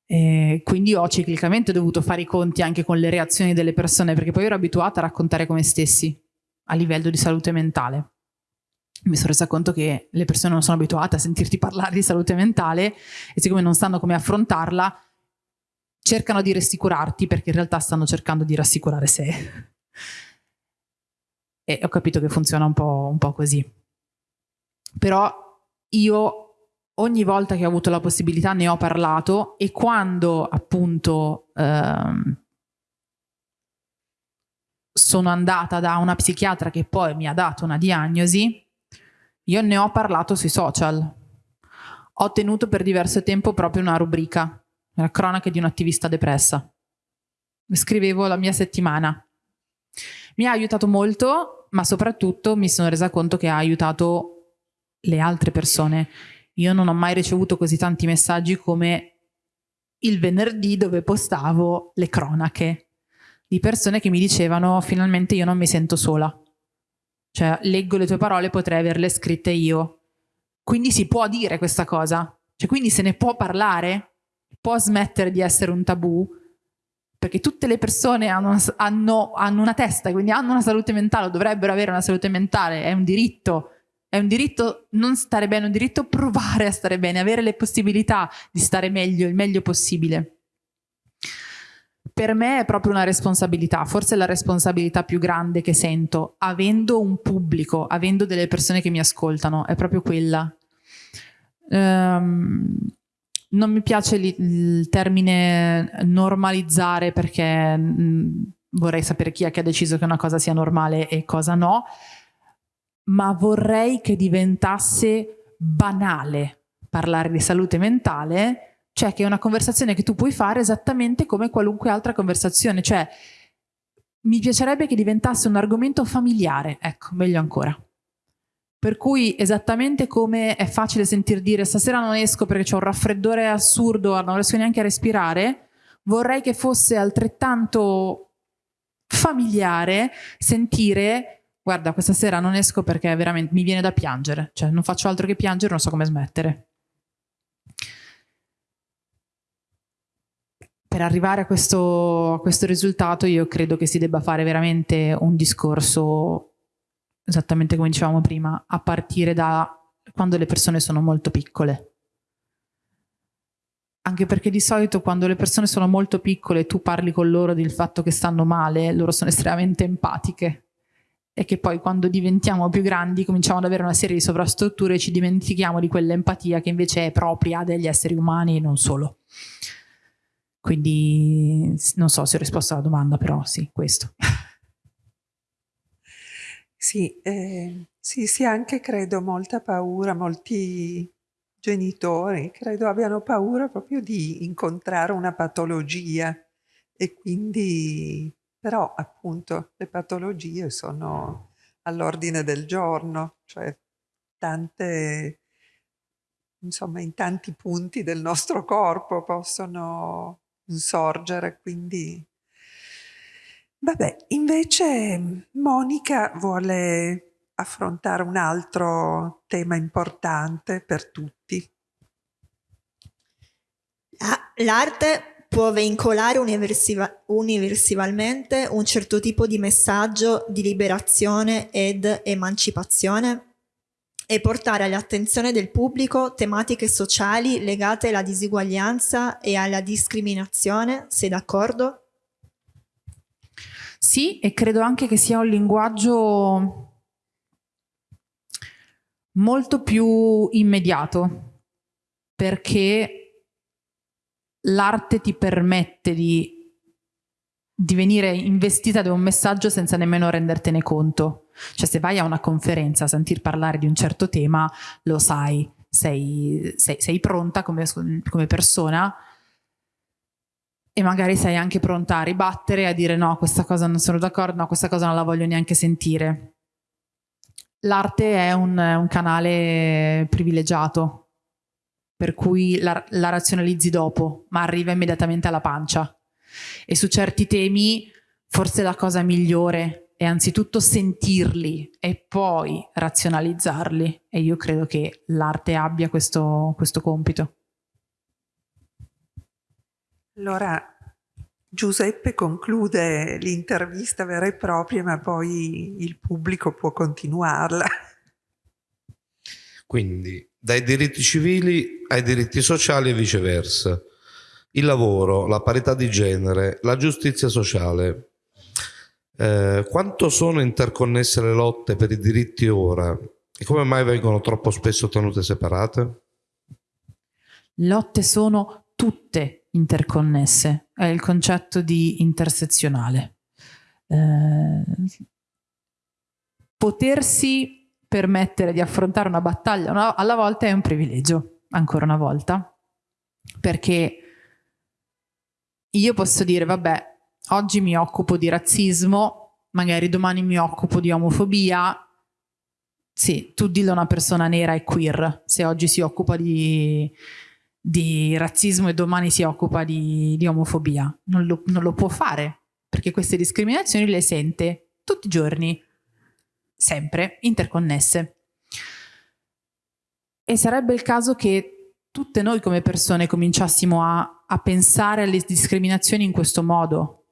E quindi ho ciclicamente dovuto fare i conti anche con le reazioni delle persone, perché poi ero abituata a raccontare come stessi a livello di salute mentale. Mi sono resa conto che le persone non sono abituate a sentirti parlare di salute mentale e siccome non sanno come affrontarla, cercano di rassicurarti perché in realtà stanno cercando di rassicurare sé. [laughs] e ho capito che funziona un po', un po così. Però io ogni volta che ho avuto la possibilità ne ho parlato e quando appunto ehm, sono andata da una psichiatra che poi mi ha dato una diagnosi, io ne ho parlato sui social. Ho tenuto per diverso tempo proprio una rubrica la cronaca di un'attivista depressa. Scrivevo la mia settimana. Mi ha aiutato molto, ma soprattutto mi sono resa conto che ha aiutato le altre persone. Io non ho mai ricevuto così tanti messaggi come il venerdì dove postavo le cronache di persone che mi dicevano finalmente io non mi sento sola. Cioè, leggo le tue parole, potrei averle scritte io. Quindi si può dire questa cosa. Cioè, quindi se ne può parlare può smettere di essere un tabù perché tutte le persone hanno una, hanno, hanno una testa, quindi hanno una salute mentale o dovrebbero avere una salute mentale, è un diritto, è un diritto non stare bene, è un diritto provare a stare bene, avere le possibilità di stare meglio, il meglio possibile. Per me è proprio una responsabilità, forse la responsabilità più grande che sento, avendo un pubblico, avendo delle persone che mi ascoltano, è proprio quella. Um, non mi piace il termine normalizzare perché mm, vorrei sapere chi è che ha deciso che una cosa sia normale e cosa no, ma vorrei che diventasse banale parlare di salute mentale, cioè che è una conversazione che tu puoi fare esattamente come qualunque altra conversazione, cioè mi piacerebbe che diventasse un argomento familiare, ecco, meglio ancora. Per cui esattamente come è facile sentir dire stasera non esco perché ho un raffreddore assurdo, non riesco neanche a respirare, vorrei che fosse altrettanto familiare sentire guarda, questa sera non esco perché veramente mi viene da piangere, cioè non faccio altro che piangere, non so come smettere. Per arrivare a questo, a questo risultato io credo che si debba fare veramente un discorso, esattamente come dicevamo prima, a partire da quando le persone sono molto piccole. Anche perché di solito quando le persone sono molto piccole tu parli con loro del fatto che stanno male, loro sono estremamente empatiche e che poi quando diventiamo più grandi cominciamo ad avere una serie di sovrastrutture e ci dimentichiamo di quell'empatia che invece è propria degli esseri umani e non solo. Quindi non so se ho risposto alla domanda, però sì, questo. [laughs] Sì, eh, sì, sì, anche credo molta paura, molti genitori credo abbiano paura proprio di incontrare una patologia e quindi però appunto le patologie sono all'ordine del giorno, cioè tante, insomma in tanti punti del nostro corpo possono insorgere, quindi... Vabbè, invece Monica vuole affrontare un altro tema importante per tutti. L'arte può veicolare universalmente un certo tipo di messaggio di liberazione ed emancipazione e portare all'attenzione del pubblico tematiche sociali legate alla disuguaglianza e alla discriminazione, sei d'accordo? Sì, e credo anche che sia un linguaggio molto più immediato, perché l'arte ti permette di, di venire investita da un messaggio senza nemmeno rendertene conto. Cioè se vai a una conferenza a sentir parlare di un certo tema, lo sai, sei, sei, sei pronta come, come persona e magari sei anche pronta a ribattere, a dire no, questa cosa non sono d'accordo, no, questa cosa non la voglio neanche sentire. L'arte è un, un, canale privilegiato per cui la, la razionalizzi dopo, ma arriva immediatamente alla pancia. E su certi temi forse la cosa migliore è anzitutto sentirli e poi razionalizzarli e io credo che l'arte abbia questo, questo compito. Allora Giuseppe conclude l'intervista vera e propria ma poi il pubblico può continuarla. Quindi dai diritti civili ai diritti sociali e viceversa. Il lavoro, la parità di genere, la giustizia sociale. Eh, quanto sono interconnesse le lotte per i diritti ora e come mai vengono troppo spesso tenute separate? Lotte sono tutte interconnesse, è il concetto di intersezionale. Eh, potersi permettere di affrontare una battaglia una, alla volta è un privilegio, ancora una volta, perché io posso dire, vabbè, oggi mi occupo di razzismo, magari domani mi occupo di omofobia, sì, tu dillo a una persona nera e queer, se oggi si occupa di, di razzismo e domani si occupa di, di omofobia, non lo, non lo può fare, perché queste discriminazioni le sente tutti i giorni, sempre interconnesse. E sarebbe il caso che tutte noi come persone cominciassimo a, a pensare alle discriminazioni in questo modo,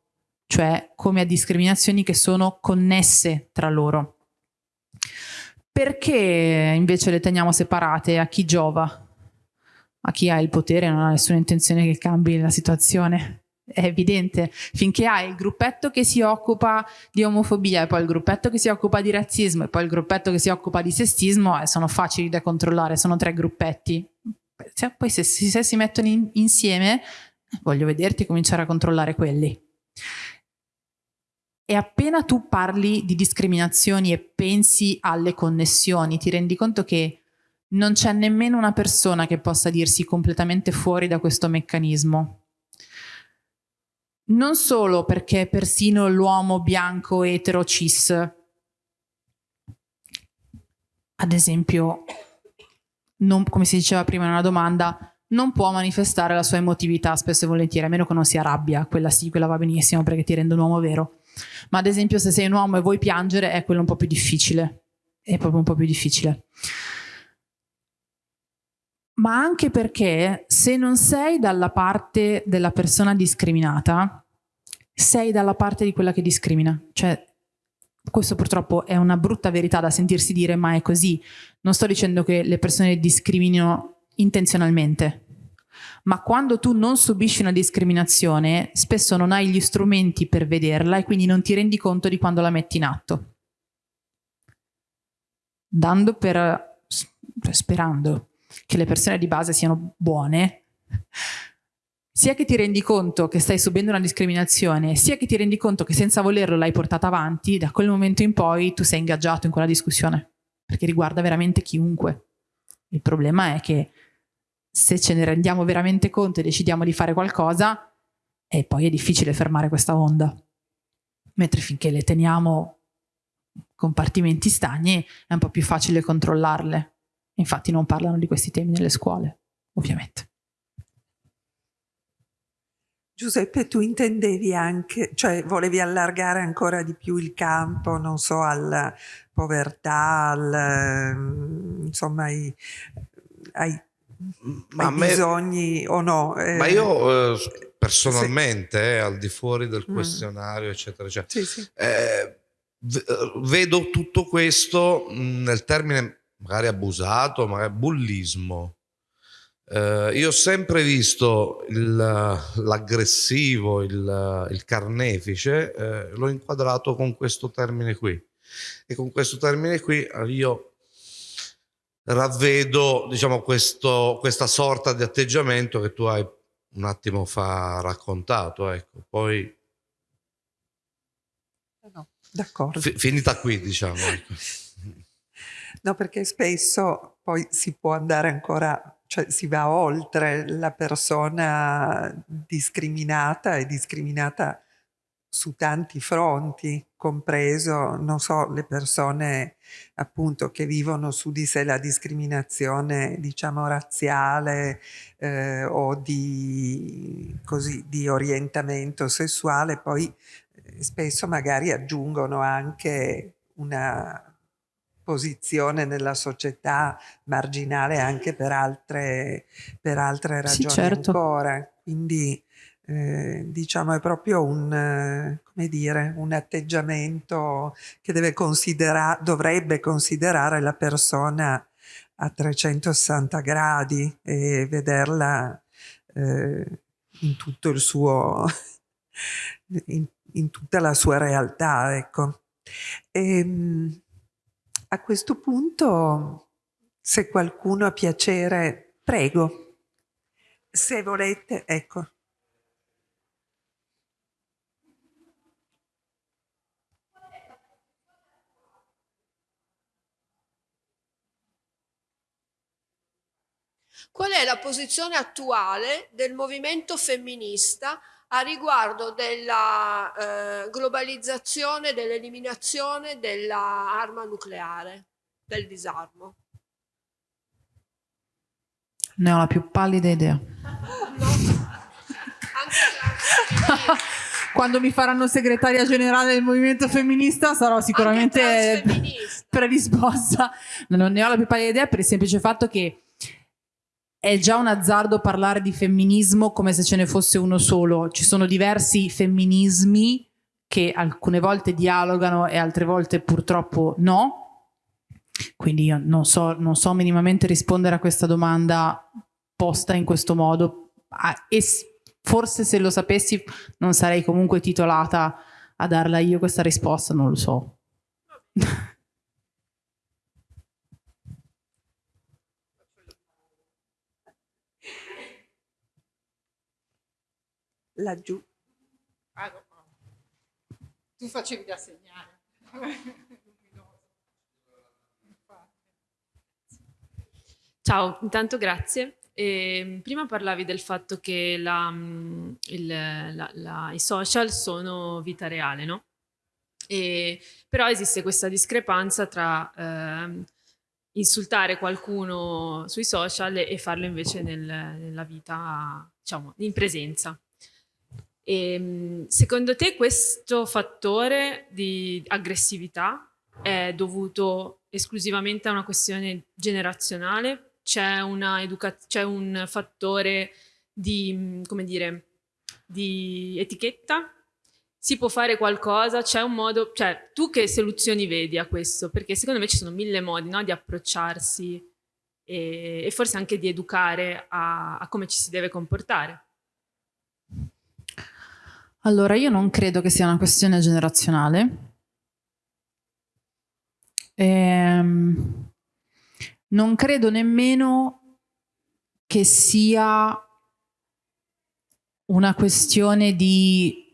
cioè come a discriminazioni che sono connesse tra loro. Perché invece le teniamo separate? A chi giova? A chi ha il potere non ha nessuna intenzione che cambi la situazione? è evidente, finché hai il gruppetto che si occupa di omofobia e poi il gruppetto che si occupa di razzismo e poi il gruppetto che si occupa di sessismo, eh, sono facili da controllare, sono tre gruppetti. Cioè, poi se, se, si mettono in, insieme, voglio vederti cominciare a controllare quelli. E appena tu parli di discriminazioni e pensi alle connessioni, ti rendi conto che non c'è nemmeno una persona che possa dirsi completamente fuori da questo meccanismo non solo perché persino l'uomo bianco etero cis, ad esempio, non, come si diceva prima in una domanda, non può manifestare la sua emotività spesso e volentieri, a meno che non sia rabbia, quella sì, quella va benissimo perché ti rende un uomo vero. Ma ad esempio se sei un uomo e vuoi piangere è quello un po' più difficile, è proprio un po' più difficile. Ma anche perché se non sei dalla parte della persona discriminata, sei dalla parte di quella che discrimina. Cioè, questo purtroppo è una brutta verità da sentirsi dire, ma è così. Non sto dicendo che le persone discriminino intenzionalmente, ma quando tu non subisci una discriminazione, spesso non hai gli strumenti per vederla e quindi non ti rendi conto di quando la metti in atto. Dando per, sperando che le persone di base siano buone, sia che ti rendi conto che stai subendo una discriminazione, sia che ti rendi conto che senza volerlo l'hai portata avanti, da quel momento in poi tu sei ingaggiato in quella discussione, perché riguarda veramente chiunque. Il problema è che se ce ne rendiamo veramente conto e decidiamo di fare qualcosa, e poi è difficile fermare questa onda. Mentre finché le teniamo compartimenti stagni è un po' più facile controllarle. Infatti non parlano di questi temi nelle scuole, ovviamente. Giuseppe, tu intendevi anche, cioè volevi allargare ancora di più il campo, non so, alla povertà, al, mm, insomma, ai, ai, ai me, bisogni o no? Eh, ma io eh, personalmente, sì. eh, al di fuori del mm. questionario, mm. eccetera, eccetera, sì, sì. Eh, vedo tutto questo mm, nel termine magari abusato, magari bullismo eh, io ho sempre visto l'aggressivo, il, il, il, carnefice, eh, l'ho inquadrato con questo termine qui. E con questo termine qui eh, io ravvedo diciamo, questo, questa sorta di atteggiamento che tu hai un attimo fa raccontato. Ecco. Poi no, d'accordo. finita qui, diciamo. Ecco. [laughs] No, perché spesso poi si può andare ancora cioè si va oltre la persona discriminata e discriminata su tanti fronti, compreso, non so, le persone appunto che vivono su di sé la discriminazione, diciamo, razziale eh, o di, così, di orientamento sessuale, poi eh, spesso magari aggiungono anche una posizione nella società marginale anche per altre, per altre ragioni sì, certo. ancora. Quindi eh, diciamo è proprio un, come dire, un atteggiamento che deve considera dovrebbe considerare la persona a 360 gradi e vederla eh, in tutto il suo [laughs] in, in, tutta la sua realtà ecco e, ehm, a questo punto, se qualcuno ha piacere, prego. Se volete, ecco. Qual è la posizione attuale del movimento femminista a riguardo della eh, globalizzazione, dell'eliminazione dell'arma nucleare, del disarmo. Ne ho la più pallida idea. [laughs] [laughs] Quando mi faranno segretaria generale del movimento femminista sarò sicuramente predisposta. Non ne ho la più pallida idea per il semplice fatto che è già un azzardo parlare di femminismo come se ce ne fosse uno solo. Ci sono diversi femminismi che alcune volte dialogano e altre volte purtroppo no. Quindi io non so, non so minimamente rispondere a questa domanda posta in questo modo. Ah, e forse se lo sapessi non sarei comunque titolata a darla io questa risposta, non lo so. [laughs] laggiù. Ah, no. Tu facevi da segnare. Ciao, intanto grazie. Eh, prima parlavi del fatto che la, il, la, la, i social sono vita reale, no? E, però esiste questa discrepanza tra eh, insultare qualcuno sui social e farlo invece nel, nella vita, diciamo, in presenza. E, ehm, secondo te questo fattore di aggressività è dovuto esclusivamente a una questione generazionale? C'è, un fattore di, come dire, di etichetta? Si può fare qualcosa? C'è un modo, cioè tu che soluzioni vedi a questo? Perché secondo me ci sono mille modi no, di approcciarsi e, e, forse anche di educare a, a come ci si deve comportare. Allora, io non credo che sia una questione generazionale. Ehm, non credo nemmeno che sia una questione di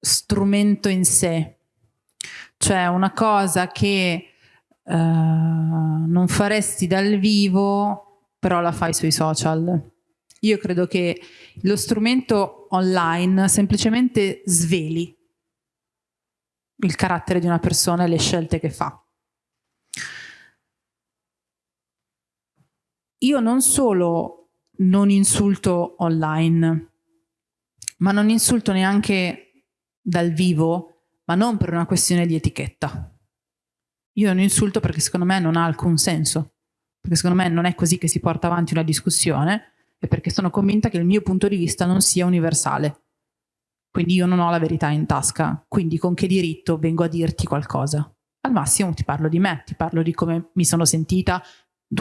strumento in sé, cioè una cosa che uh, non faresti dal vivo, però la fai sui social. Io credo che lo strumento online semplicemente sveli il carattere di una persona e le scelte che fa. Io non solo non insulto online, ma non insulto neanche dal vivo, ma non per una questione di etichetta. Io non insulto perché secondo me non ha alcun senso, perché secondo me non è così che si porta avanti una discussione e perché sono convinta che il mio punto di vista non sia universale. Quindi io non ho la verità in tasca, quindi con che diritto vengo a dirti qualcosa? Al massimo ti parlo di me, ti parlo di come mi sono sentita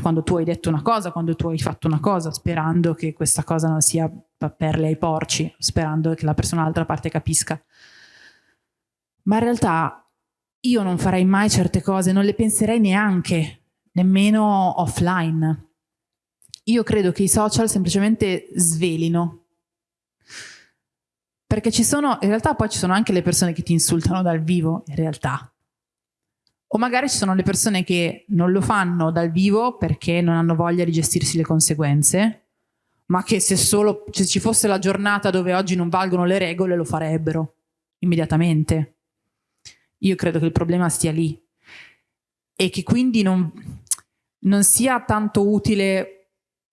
quando tu hai detto una cosa, quando tu hai fatto una cosa, sperando che questa cosa non sia perle ai porci, sperando che la persona dall'altra parte capisca. Ma in realtà io non farei mai certe cose, non le penserei neanche, nemmeno offline. Io credo che i social semplicemente svelino. Perché ci sono, in realtà poi ci sono anche le persone che ti insultano dal vivo, in realtà. O magari ci sono le persone che non lo fanno dal vivo perché non hanno voglia di gestirsi le conseguenze, ma che se solo se ci fosse la giornata dove oggi non valgono le regole lo farebbero immediatamente. Io credo che il problema stia lì e che quindi non, non sia tanto utile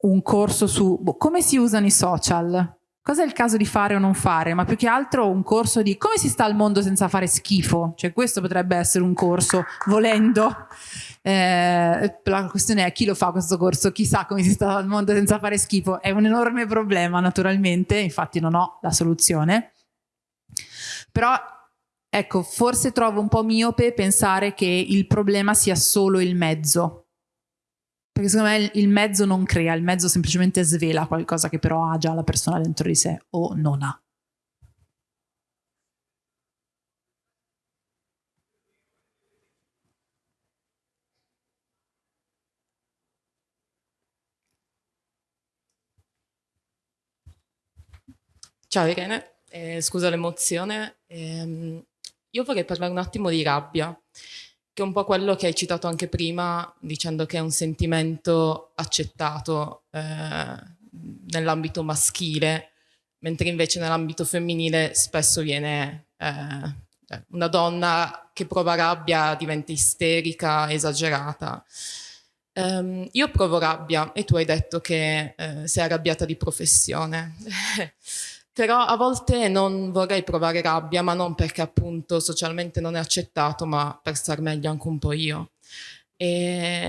un corso su boh, come si usano i social, cosa è il caso di fare o non fare, ma più che altro un corso di come si sta al mondo senza fare schifo, cioè questo potrebbe essere un corso, volendo. Eh, la questione è chi lo fa questo corso, chi sa come si sta al mondo senza fare schifo, è un enorme problema naturalmente, infatti non ho la soluzione, però ecco, forse trovo un po' miope pensare che il problema sia solo il mezzo, perché secondo me il mezzo non crea, il mezzo semplicemente svela qualcosa che però ha già la persona dentro di sé o non ha. Ciao Irene, eh, scusa l'emozione. Eh, io vorrei parlare un attimo di rabbia che è un po' quello che hai citato anche prima, dicendo che è un sentimento accettato eh, nell'ambito maschile, mentre invece nell'ambito femminile spesso viene eh, eh, una donna che prova rabbia diventa isterica, esagerata. Um, io provo rabbia e tu hai detto che eh, sei arrabbiata di professione. [laughs] Però a volte non vorrei provare rabbia, ma non perché appunto socialmente non è accettato, ma per star meglio anche un po' io. E,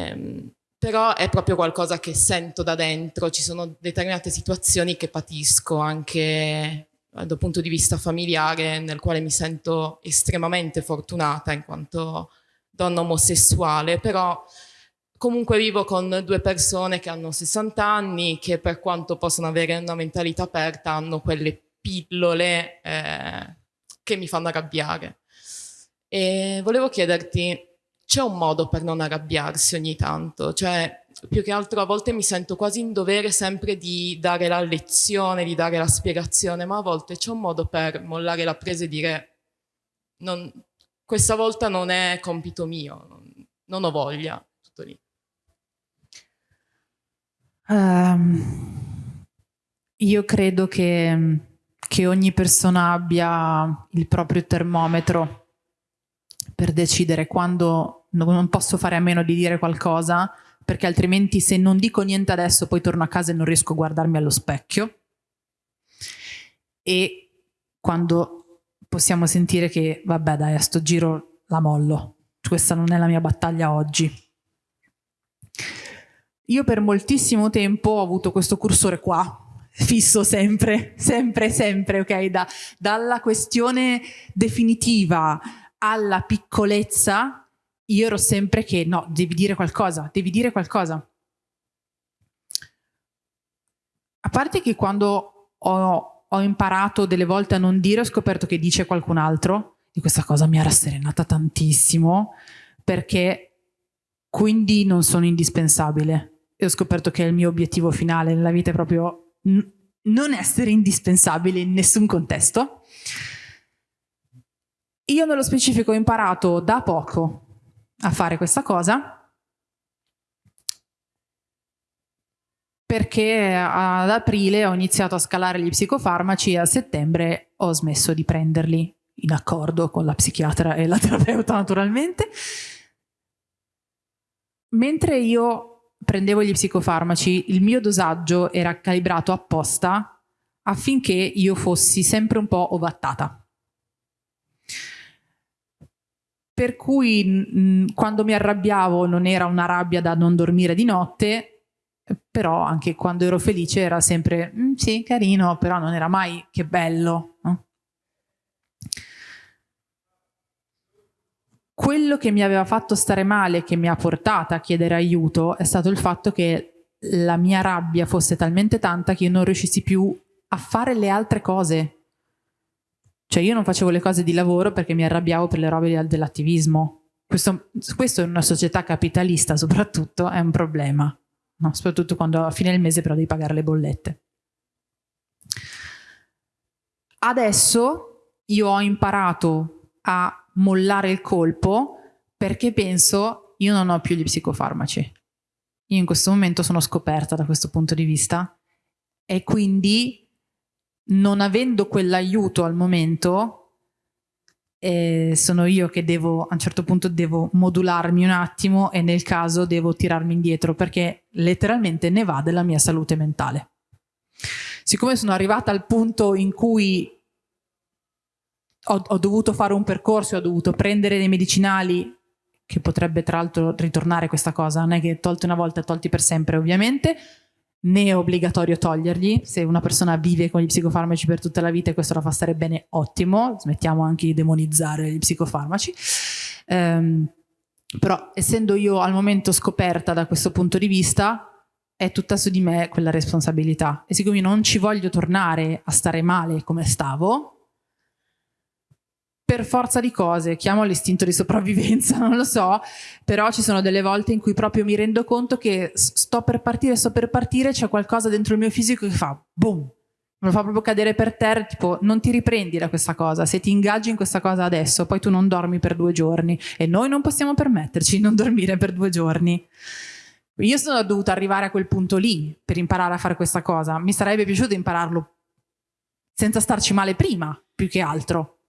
ehm, però è proprio qualcosa che sento da dentro, ci sono determinate situazioni che patisco anche eh, dal punto di vista familiare, nel quale mi sento estremamente fortunata in quanto donna omosessuale, però comunque vivo con due persone che hanno 60 anni, che per quanto possono avere una mentalità aperta, hanno quelle pillole eh, che mi fanno arrabbiare. E volevo chiederti, c'è un modo per non arrabbiarsi ogni tanto? Cioè, più che altro a volte mi sento quasi in dovere sempre di dare la lezione, di dare la spiegazione, ma a volte c'è un modo per mollare la presa e dire non, questa volta non è compito mio, non ho voglia, tutto lì. Um, io credo che, che ogni persona abbia il proprio termometro per decidere quando non posso fare a meno di dire qualcosa, perché altrimenti se non dico niente adesso poi torno a casa e non riesco a guardarmi allo specchio. E quando possiamo sentire che vabbè dai a sto giro la mollo, questa non è la mia battaglia oggi. Io per moltissimo tempo ho avuto questo cursore qua, fisso sempre, sempre, sempre, ok? Da, dalla questione definitiva alla piccolezza, io ero sempre che no, devi dire qualcosa, devi dire qualcosa. A parte che quando ho, ho imparato delle volte a non dire, ho scoperto che dice qualcun altro, e questa cosa mi ha rasserenata tantissimo, perché quindi non sono indispensabile. E ho scoperto che il mio obiettivo finale nella vita è proprio non essere indispensabile in nessun contesto. Io nello specifico ho imparato da poco a fare questa cosa perché ad aprile ho iniziato a scalare gli psicofarmaci e a settembre ho smesso di prenderli in accordo con la psichiatra e la terapeuta naturalmente. Mentre io prendevo gli psicofarmaci, il mio dosaggio era calibrato apposta affinché io fossi sempre un po' ovattata. Per cui mh, quando mi arrabbiavo non era una rabbia da non dormire di notte, però anche quando ero felice era sempre mm, sì, carino, però non era mai che bello. No? Quello che mi aveva fatto stare male, che mi ha portata a chiedere aiuto, è stato il fatto che la mia rabbia fosse talmente tanta che io non riuscissi più a fare le altre cose. Cioè io non facevo le cose di lavoro perché mi arrabbiavo per le robe dell'attivismo. Questo, questo in una società capitalista soprattutto è un problema no? soprattutto quando a fine del mese però devi pagare le bollette. Adesso io ho imparato a mollare il colpo perché penso io non ho più gli psicofarmaci. Io in questo momento sono scoperta da questo punto di vista e quindi non avendo quell'aiuto al momento eh, sono io che devo, a un certo punto devo modularmi un attimo e nel caso devo tirarmi indietro perché letteralmente ne va della mia salute mentale. Siccome sono arrivata al punto in cui ho, ho dovuto fare un percorso, ho dovuto prendere dei medicinali che potrebbe tra l'altro ritornare questa cosa, non è che tolti una volta e tolti per sempre ovviamente, né è obbligatorio toglierli, se una persona vive con gli psicofarmaci per tutta la vita e questo la fa stare bene, ottimo, smettiamo anche di demonizzare gli psicofarmaci. Um, però essendo io al momento scoperta da questo punto di vista, è tutta su di me quella responsabilità. E siccome non ci voglio tornare a stare male come stavo, per forza di cose, chiamo l'istinto di sopravvivenza, [laughs] non lo so, però ci sono delle volte in cui proprio mi rendo conto che sto per partire, sto per partire, c'è qualcosa dentro il mio fisico che fa boom, me lo fa proprio cadere per terra, tipo non ti riprendi da questa cosa, se ti ingaggi in questa cosa adesso, poi tu non dormi per due giorni e noi non possiamo permetterci di non dormire per due giorni. Io sono dovuta arrivare a quel punto lì per imparare a fare questa cosa, mi sarebbe piaciuto impararlo senza starci male prima, più che altro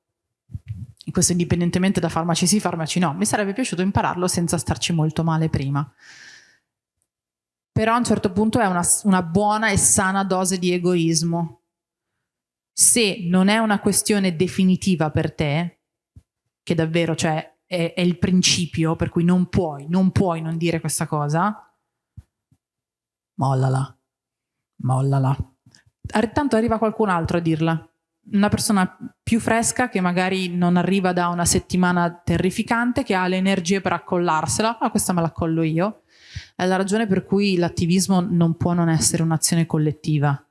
questo indipendentemente da farmaci sì, farmaci no, mi sarebbe piaciuto impararlo senza starci molto male prima. Però a un certo punto è una, una buona e sana dose di egoismo. Se non è una questione definitiva per te, che davvero cioè, è, è il principio per cui non puoi, non puoi non dire questa cosa, mollala, mollala. Tanto arriva qualcun altro a dirla una persona più fresca che magari non arriva da una settimana terrificante, che ha le energie per accollarsela, ah questa me la accollo io. È la ragione per cui l'attivismo non può non essere un'azione collettiva,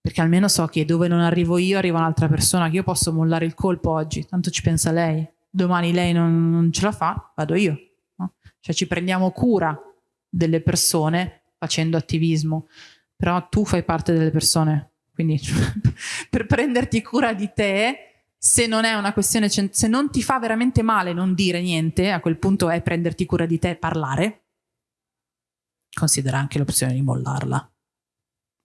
perché almeno so che dove non arrivo io arriva un'altra persona, che io posso mollare il colpo oggi, tanto ci pensa lei, domani lei non, non ce la fa, vado io. No? Cioè ci prendiamo cura delle persone facendo attivismo, però tu fai parte delle persone, quindi [laughs] per prenderti cura di te, se non è una questione, se non ti fa veramente male non dire niente, a quel punto è prenderti cura di te e parlare, considera anche l'opzione di mollarla.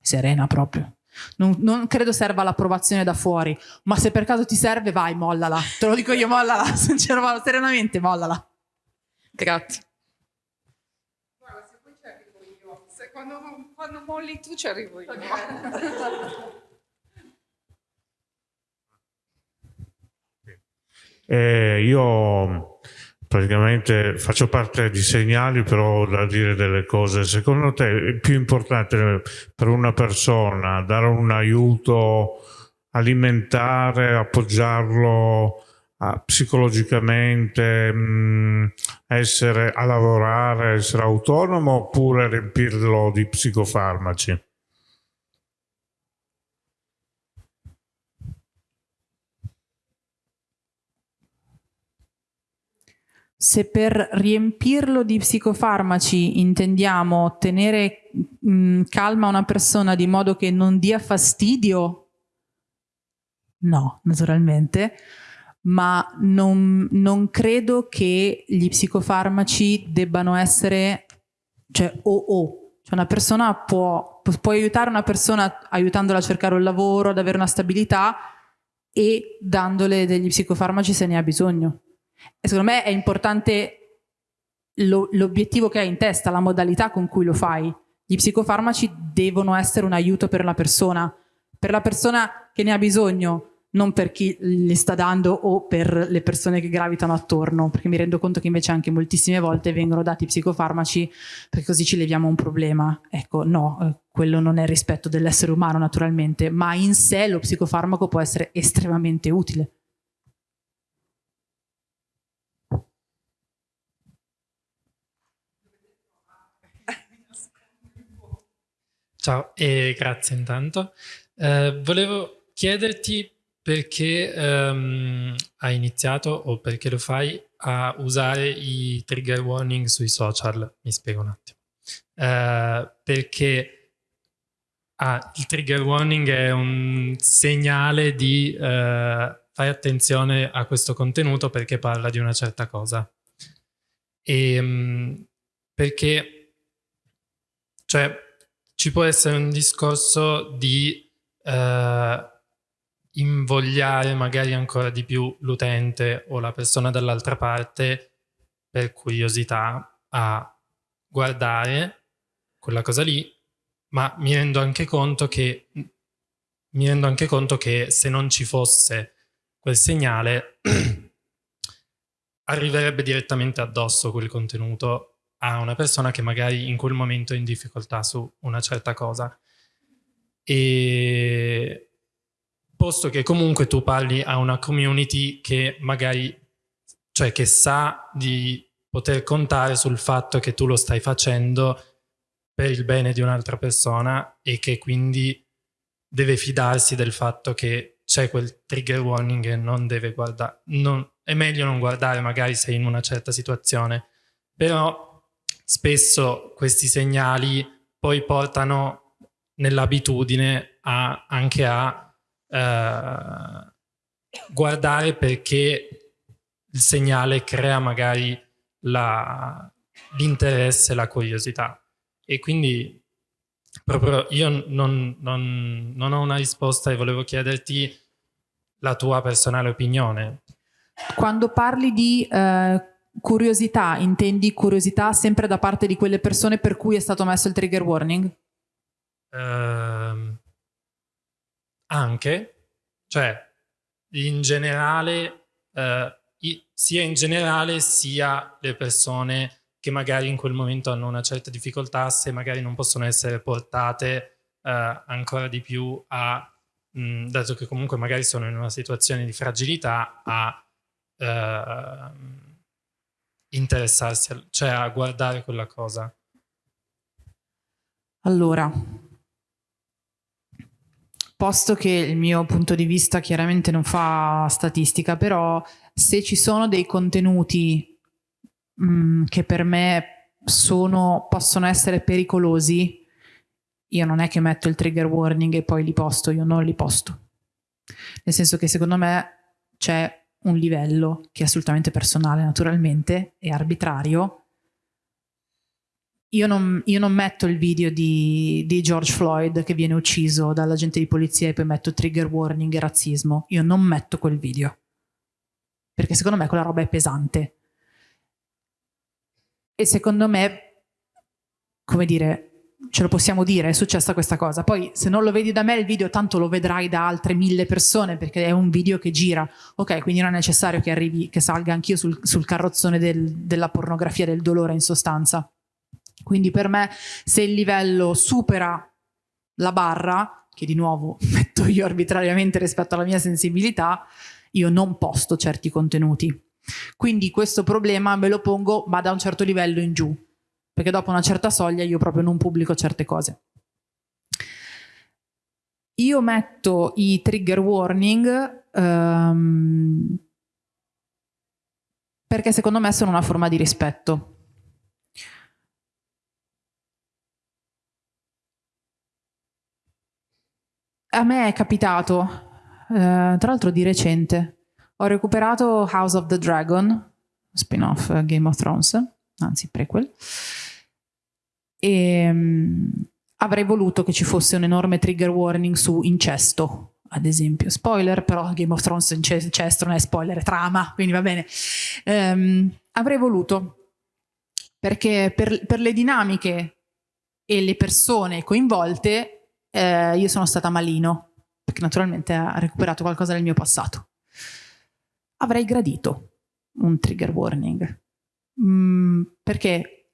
Serena proprio. Non, non, credo serva l'approvazione da fuori, ma se per caso ti serve, vai, mollala. Te lo dico io, mollala. [laughs] Serenamente, mollala. Grazie. Quando, molli tu ci arrivo io. [laughs] Eh, io praticamente faccio parte di segnali, però da dire delle cose. Secondo te è più importante per una persona dare un aiuto alimentare, appoggiarlo a, psicologicamente, mh, essere a lavorare, essere autonomo oppure riempirlo di psicofarmaci? Se per riempirlo di psicofarmaci intendiamo tenere mh, calma una persona di modo che non dia fastidio, no, naturalmente, ma non, non credo che gli psicofarmaci debbano essere, cioè o o, cioè una persona può, può aiutare una persona aiutandola a cercare un lavoro, ad avere una stabilità e dandole degli psicofarmaci se ne ha bisogno. E secondo me è importante l'obiettivo che hai in testa, la modalità con cui lo fai. Gli psicofarmaci devono essere un aiuto per la persona, per la persona che ne ha bisogno, non per chi li sta dando o per le persone che gravitano attorno, perché mi rendo conto che invece anche moltissime volte vengono dati psicofarmaci perché così ci leviamo un problema. Ecco, no, eh, quello non è rispetto dell'essere umano naturalmente, ma in sé lo psicofarmaco può essere estremamente utile. Ciao e grazie intanto. Eh, volevo chiederti perché um, hai iniziato o perché lo fai a usare i trigger warning sui social. Mi spiego un attimo. Uh, perché ah, il trigger warning è un segnale di uh, fai attenzione a questo contenuto perché parla di una certa cosa. E, um, perché cioè ci può essere un discorso di uh, invogliare magari ancora di più l'utente o la persona dall'altra parte per curiosità a guardare quella cosa lì, ma mi rendo anche conto che mi rendo anche conto che se non ci fosse quel segnale [clears throat] arriverebbe direttamente addosso quel contenuto a una persona che magari in quel momento è in difficoltà su una certa cosa. E posto che comunque tu parli a una community che magari, cioè che sa di poter contare sul fatto che tu lo stai facendo per il bene di un'altra persona e che quindi deve fidarsi del fatto che c'è quel trigger warning e non deve guardare, non, è meglio non guardare magari se in una certa situazione, però spesso questi segnali poi portano nell'abitudine anche a eh, guardare perché il segnale crea magari l'interesse, la, la curiosità. E quindi proprio io non, non, non ho una risposta e volevo chiederti la tua personale opinione. Quando parli di eh, curiosità, intendi curiosità sempre da parte di quelle persone per cui è stato messo il trigger warning? Uh, anche, cioè in generale, uh, sia in generale sia le persone che magari in quel momento hanno una certa difficoltà, se magari non possono essere portate uh, ancora di più a, mh, dato che comunque magari sono in una situazione di fragilità, a uh, interessarsi, cioè a guardare quella cosa? Allora, posto che il mio punto di vista chiaramente non fa statistica, però se ci sono dei contenuti mh, mm, che per me sono, possono essere pericolosi, io non è che metto il trigger warning e poi li posto, io non li posto. Nel senso che secondo me c'è un livello che è assolutamente personale naturalmente e arbitrario. Io non, io non metto il video di, di, George Floyd che viene ucciso dall'agente di polizia e poi metto trigger warning e razzismo. Io non metto quel video. Perché secondo me quella roba è pesante. E secondo me, come dire, ce lo possiamo dire, è successa questa cosa. Poi se non lo vedi da me il video, tanto lo vedrai da altre mille persone perché è un video che gira. Ok, quindi non è necessario che arrivi, che salga anch'io sul, sul carrozzone del, della pornografia, del dolore in sostanza. Quindi per me se il livello supera la barra, che di nuovo [laughs] metto io arbitrariamente rispetto alla mia sensibilità, io non posto certi contenuti. Quindi questo problema me lo pongo ma da un certo livello in giù, perché dopo una certa soglia io proprio non pubblico certe cose. Io metto i trigger warning um, perché secondo me sono una forma di rispetto. A me è capitato, eh, tra l'altro di recente, ho recuperato House of the Dragon, spin-off eh, Game of Thrones, anzi prequel, e um, avrei voluto che ci fosse un enorme trigger warning su incesto, ad esempio. Spoiler, però Game of Thrones incesto non è spoiler, è trama, quindi va bene. Um, avrei voluto, perché per, per, le dinamiche e le persone coinvolte eh, io sono stata malino, perché naturalmente ha recuperato qualcosa del mio passato avrei gradito un trigger warning. Mm, perché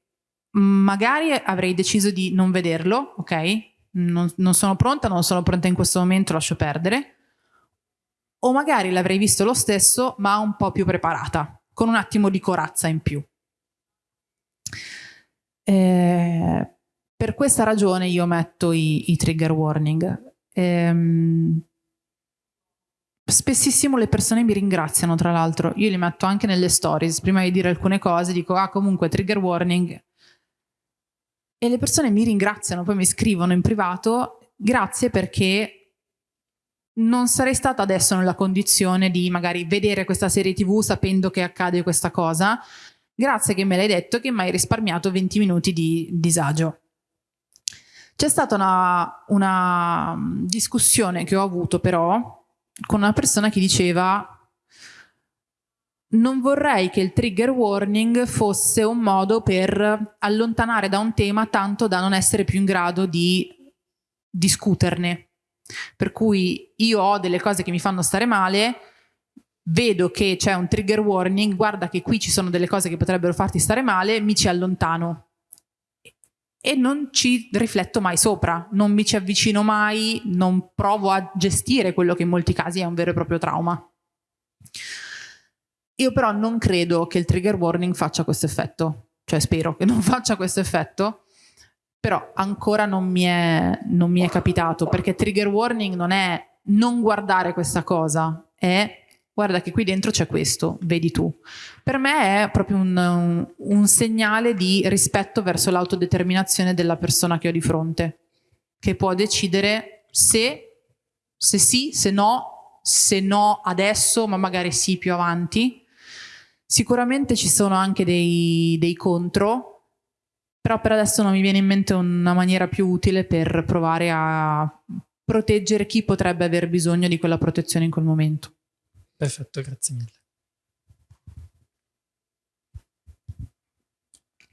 magari avrei deciso di non vederlo, ok? Non, non sono pronta, non sono pronta in questo momento, lascio perdere. O magari l'avrei visto lo stesso, ma un po' più preparata, con un attimo di corazza in più. Eh, per questa ragione io metto i, i trigger warning. Ehm, Spessissimo le persone mi ringraziano, tra l'altro. Io li metto anche nelle stories. Prima di dire alcune cose dico, ah comunque trigger warning. E le persone mi ringraziano, poi mi scrivono in privato, grazie perché non sarei stata adesso nella condizione di magari vedere questa serie tv sapendo che accade questa cosa. Grazie che me l'hai detto che mi hai risparmiato 20 minuti di disagio. C'è stata una, una discussione che ho avuto però con una persona che diceva non vorrei che il trigger warning fosse un modo per allontanare da un tema tanto da non essere più in grado di discuterne. Per cui io ho delle cose che mi fanno stare male, vedo che c'è un trigger warning, guarda che qui ci sono delle cose che potrebbero farti stare male, mi ci allontano e non ci rifletto mai sopra, non mi ci avvicino mai, non provo a gestire quello che in molti casi è un vero e proprio trauma. Io però non credo che il trigger warning faccia questo effetto, cioè spero che non [laughs] faccia questo effetto, però ancora non mi è, non mi è capitato, perché trigger warning non è non guardare questa cosa, è guarda che qui dentro c'è questo, vedi tu. Per me è proprio un, un, segnale di rispetto verso l'autodeterminazione della persona che ho di fronte, che può decidere se, se sì, se no, se no adesso, ma magari sì più avanti. Sicuramente ci sono anche dei, dei contro, però per adesso non mi viene in mente una maniera più utile per provare a proteggere chi potrebbe aver bisogno di quella protezione in quel momento. Perfetto, grazie mille.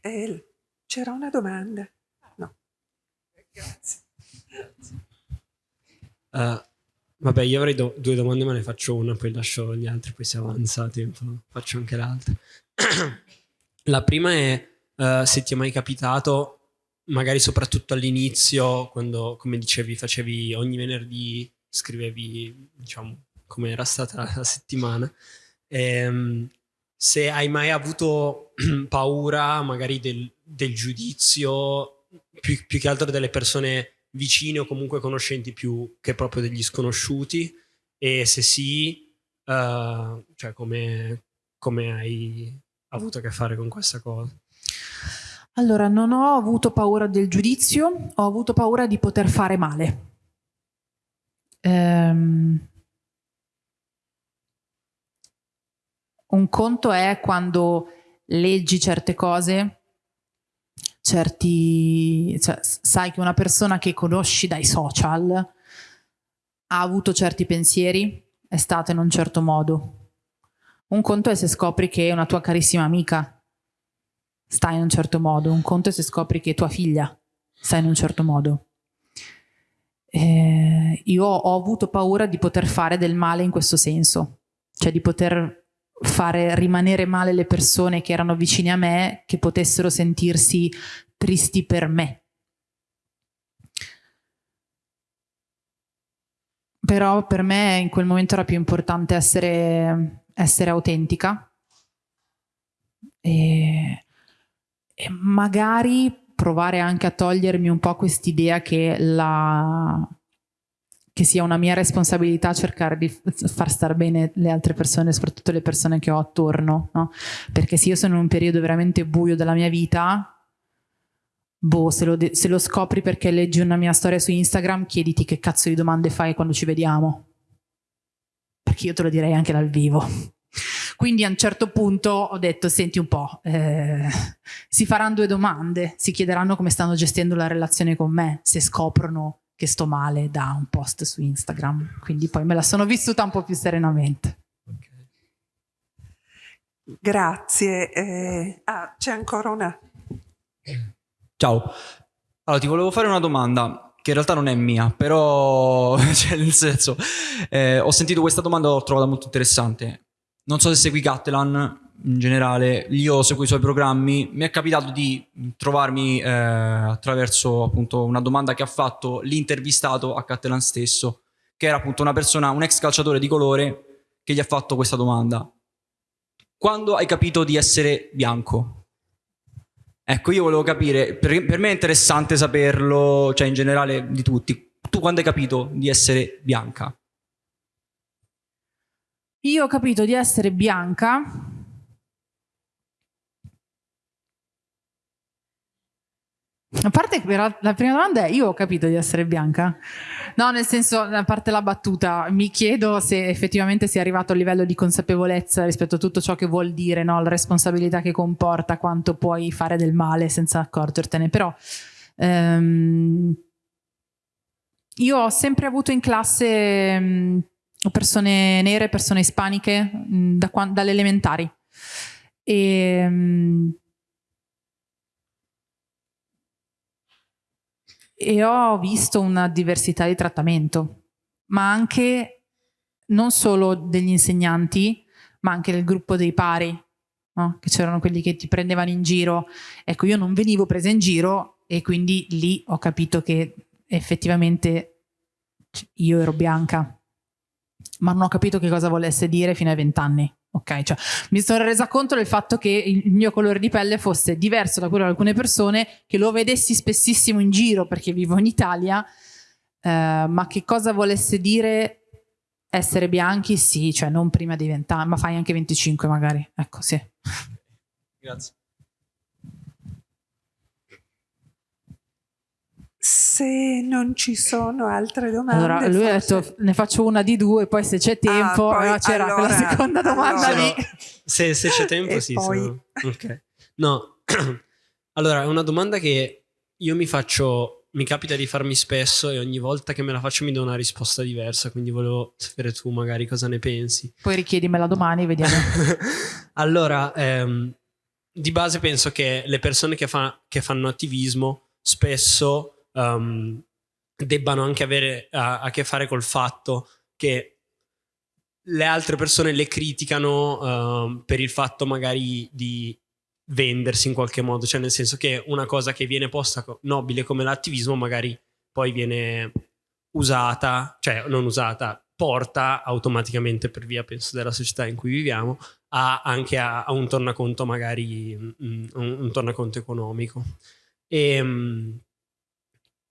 El, c'era una domanda? No. Grazie. Uh, vabbè, io avrei do due domande, ma ne faccio una, poi lascio gli altri, poi siamo avanzati, faccio anche l'altra. [clears throat] La prima è uh, se ti è mai capitato, magari soprattutto all'inizio, quando, come dicevi, facevi ogni venerdì, scrivevi, diciamo, come era stata la settimana. Ehm, se hai mai avuto [clears throat] paura magari del, del giudizio, più, più, che altro delle persone vicine o comunque conoscenti più che proprio degli sconosciuti, e se sì, uh, cioè come, come hai avuto a che fare con questa cosa? Allora, non ho avuto paura del giudizio, ho avuto paura di poter fare male. Ehm, Un conto è quando leggi certe cose, certi, cioè, sai che una persona che conosci dai social ha avuto certi pensieri, è stata in un certo modo. Un conto è se scopri che una tua carissima amica sta in un certo modo, un conto è se scopri che tua figlia sta in un certo modo. Eh, io ho avuto paura di poter fare del male in questo senso, cioè di poter fare rimanere male le persone che erano vicine a me, che potessero sentirsi tristi per me. Però per me in quel momento era più importante essere, essere autentica e, e magari provare anche a togliermi un po' quest'idea che, che sia una mia responsabilità cercare di far star bene le altre persone, soprattutto le persone che ho attorno, no? Perché se io sono in un periodo veramente buio della mia vita, boh, se lo, se lo scopri perché leggi una mia storia su Instagram, chiediti che cazzo di domande fai quando ci vediamo. Perché io te lo direi anche dal vivo. Quindi a un certo punto ho detto, senti un po', eh, si faranno due domande, si chiederanno come stanno gestendo la relazione con me, se scoprono che sto male da un post su Instagram. Quindi poi me la sono vissuta un po' più serenamente. Grazie. Eh, ah, c'è ancora una... Ciao. Allora, ti volevo fare una domanda che in realtà non è mia, però, [laughs] cioè, nel senso, eh, ho sentito questa domanda e l'ho trovata molto interessante non so se segui Catalan in generale, io seguo i suoi programmi, mi è capitato di trovarmi eh, attraverso appunto una domanda che ha fatto l'intervistato a Catalan stesso, che era appunto una persona, un ex calciatore di colore che gli ha fatto questa domanda. Quando hai capito di essere bianco? Ecco, io volevo capire, per, per me è interessante saperlo, cioè in generale di tutti, tu quando hai capito di essere bianca? Io ho capito di essere bianca A parte che la prima domanda è io ho capito di essere bianca? No, nel senso, a parte la battuta, mi chiedo se effettivamente sia arrivato a livello di consapevolezza rispetto a tutto ciò che vuol dire, no? la responsabilità che comporta, quanto puoi fare del male senza accorgertene. Però ehm, io ho sempre avuto in classe mh, persone nere, persone ispaniche mm, da, dalle elementari. E, mm, e ho visto una diversità di trattamento, ma anche non solo degli insegnanti, ma anche del gruppo dei pari, no? che c'erano quelli che ti prendevano in giro. Ecco, io non venivo presa in giro e quindi lì ho capito che effettivamente io ero bianca ma non ho capito che cosa volesse dire fino ai vent'anni. Ok, cioè mi sono resa conto del fatto che il mio colore di pelle fosse diverso da quello di alcune persone, che lo vedessi spessissimo in giro perché vivo in Italia, eh, ma che cosa volesse dire essere bianchi? Sì, cioè non prima di vent'anni, ma fai anche 25 magari. Ecco, sì. Grazie. Se non ci sono altre domande. Allora, lui forse... ha detto ne faccio una di due, poi se c'è tempo, ah, c'era allora, quella seconda domanda allora, lì. Se, se c'è [laughs] tempo, sì. Poi... Sono... Okay. No, [clears throat] allora è una domanda che io mi faccio, mi capita di farmi spesso e ogni volta che me la faccio mi do una risposta diversa, quindi volevo sapere tu magari cosa ne pensi. Poi richiedimela domani, vediamo. [laughs] allora, ehm, di base penso che le persone che, fa, che fanno attivismo spesso um, debbano anche avere a, a, che fare col fatto che le altre persone le criticano uh, per il fatto magari di vendersi in qualche modo, cioè nel senso che una cosa che viene posta nobile come l'attivismo magari poi viene usata, cioè non usata, porta automaticamente per via, penso, della società in cui viviamo, a, anche a, a, un tornaconto magari, mm, un, un tornaconto economico. E, um,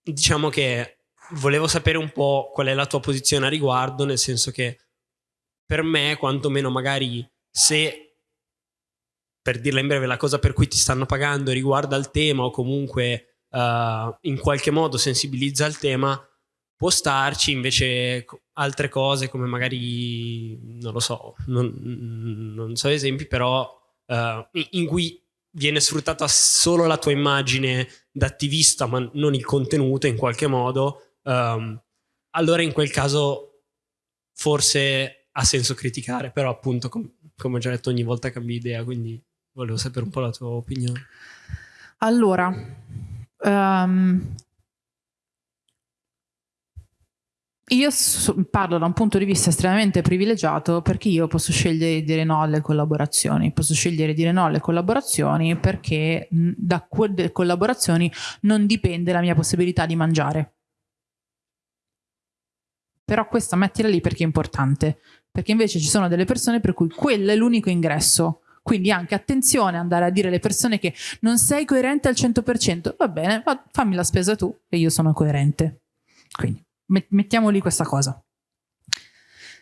diciamo che volevo sapere un po' qual è la tua posizione a riguardo, nel senso che per me, quantomeno magari se per dirla in breve, la cosa per cui ti stanno pagando riguarda il tema o comunque uh, in qualche modo sensibilizza il tema, può starci invece altre cose come magari, non lo so, non, non so esempi, però uh, in cui viene sfruttata solo la tua immagine d'attivista, ma non il contenuto in qualche modo, um, allora in quel caso forse ha senso criticare, però appunto com come ho già detto ogni volta cambi idea, quindi volevo sapere un po' la tua opinione. Allora, Um, io parlo da un punto di vista estremamente privilegiato perché io posso scegliere di dire no alle collaborazioni, posso scegliere di dire no alle collaborazioni perché da quelle collaborazioni non dipende la mia possibilità di mangiare. Però questa mettila lì perché è importante, perché invece ci sono delle persone per cui quello è l'unico ingresso. Quindi anche attenzione andare a dire alle persone che non sei coerente al 100%, va bene, fammi la spesa tu e io sono coerente. Quindi mettiamo lì questa cosa.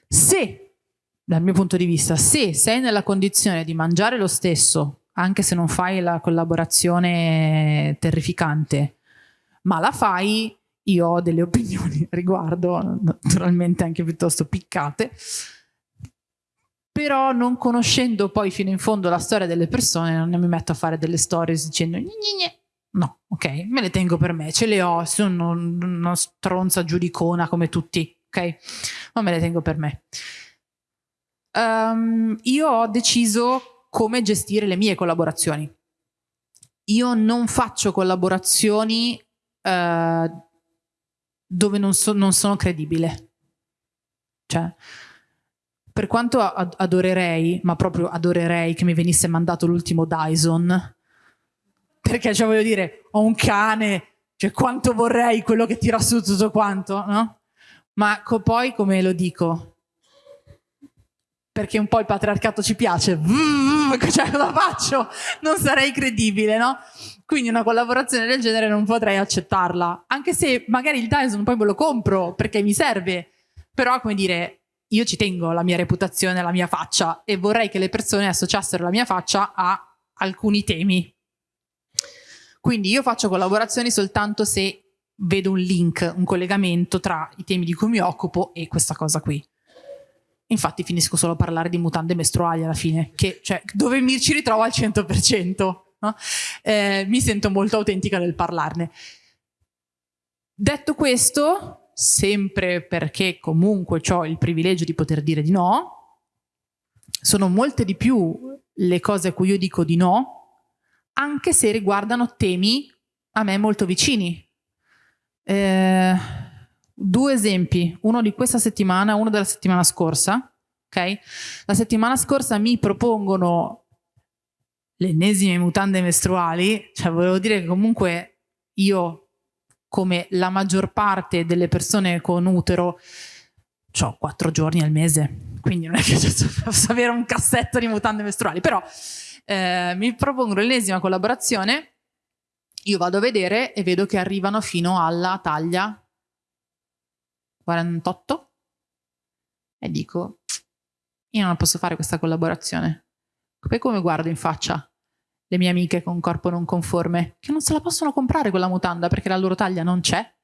Se, dal mio punto di vista, se sei nella condizione di mangiare lo stesso, anche se non fai la collaborazione terrificante, ma la fai, io ho delle [laughs] opinioni riguardo, naturalmente anche piuttosto piccate, però non conoscendo poi fino in fondo la storia delle persone non mi metto a fare delle stories dicendo gne gne No, ok, me le tengo per me, ce le ho, sono una stronza giudicona come tutti, ok? Ma me le tengo per me. Um, io ho deciso come gestire le mie collaborazioni. Io non faccio collaborazioni uh, dove non, so, non, sono credibile. Cioè, per quanto adorerei, ma proprio adorerei che mi venisse mandato l'ultimo Dyson, perché cioè voglio dire, ho un cane, cioè quanto vorrei quello che tira su tutto quanto, no? Ma co poi come lo dico? Perché un po' il patriarcato ci piace, [laughs] cioè cosa faccio? Non sarei credibile, no? Quindi una collaborazione del genere non potrei accettarla, anche se magari il Dyson poi me lo compro perché mi serve, però come dire, io ci tengo la mia reputazione, la mia faccia e vorrei che le persone associassero la mia faccia a alcuni temi quindi io faccio collaborazioni soltanto se vedo un link, un collegamento tra i temi di cui mi occupo e questa cosa qui. Infatti finisco solo a parlare di mutande mestruali alla fine, che, cioè, dove mi ci ritrovo al 100%. No? Eh, mi sento molto autentica nel parlarne. Detto questo, sempre perché comunque ho il privilegio di poter dire di no, sono molte di più le cose a cui io dico di no anche se riguardano temi a me molto vicini. Eh, due esempi, uno di questa settimana, uno della settimana scorsa. Okay? La settimana scorsa mi propongono le ennesime mutande mestruali, cioè volevo dire che comunque io, come la maggior parte delle persone con utero, ho quattro giorni al mese, quindi non è che [laughs] posso avere un cassetto di mutande mestruali, però eh, mi propongono l'ennesima collaborazione, io vado a vedere e vedo che arrivano fino alla taglia 48 e dico, io non posso fare questa collaborazione. Poi come guardo in faccia le mie amiche con corpo non conforme, che non se la possono comprare quella mutanda perché la loro taglia non c'è?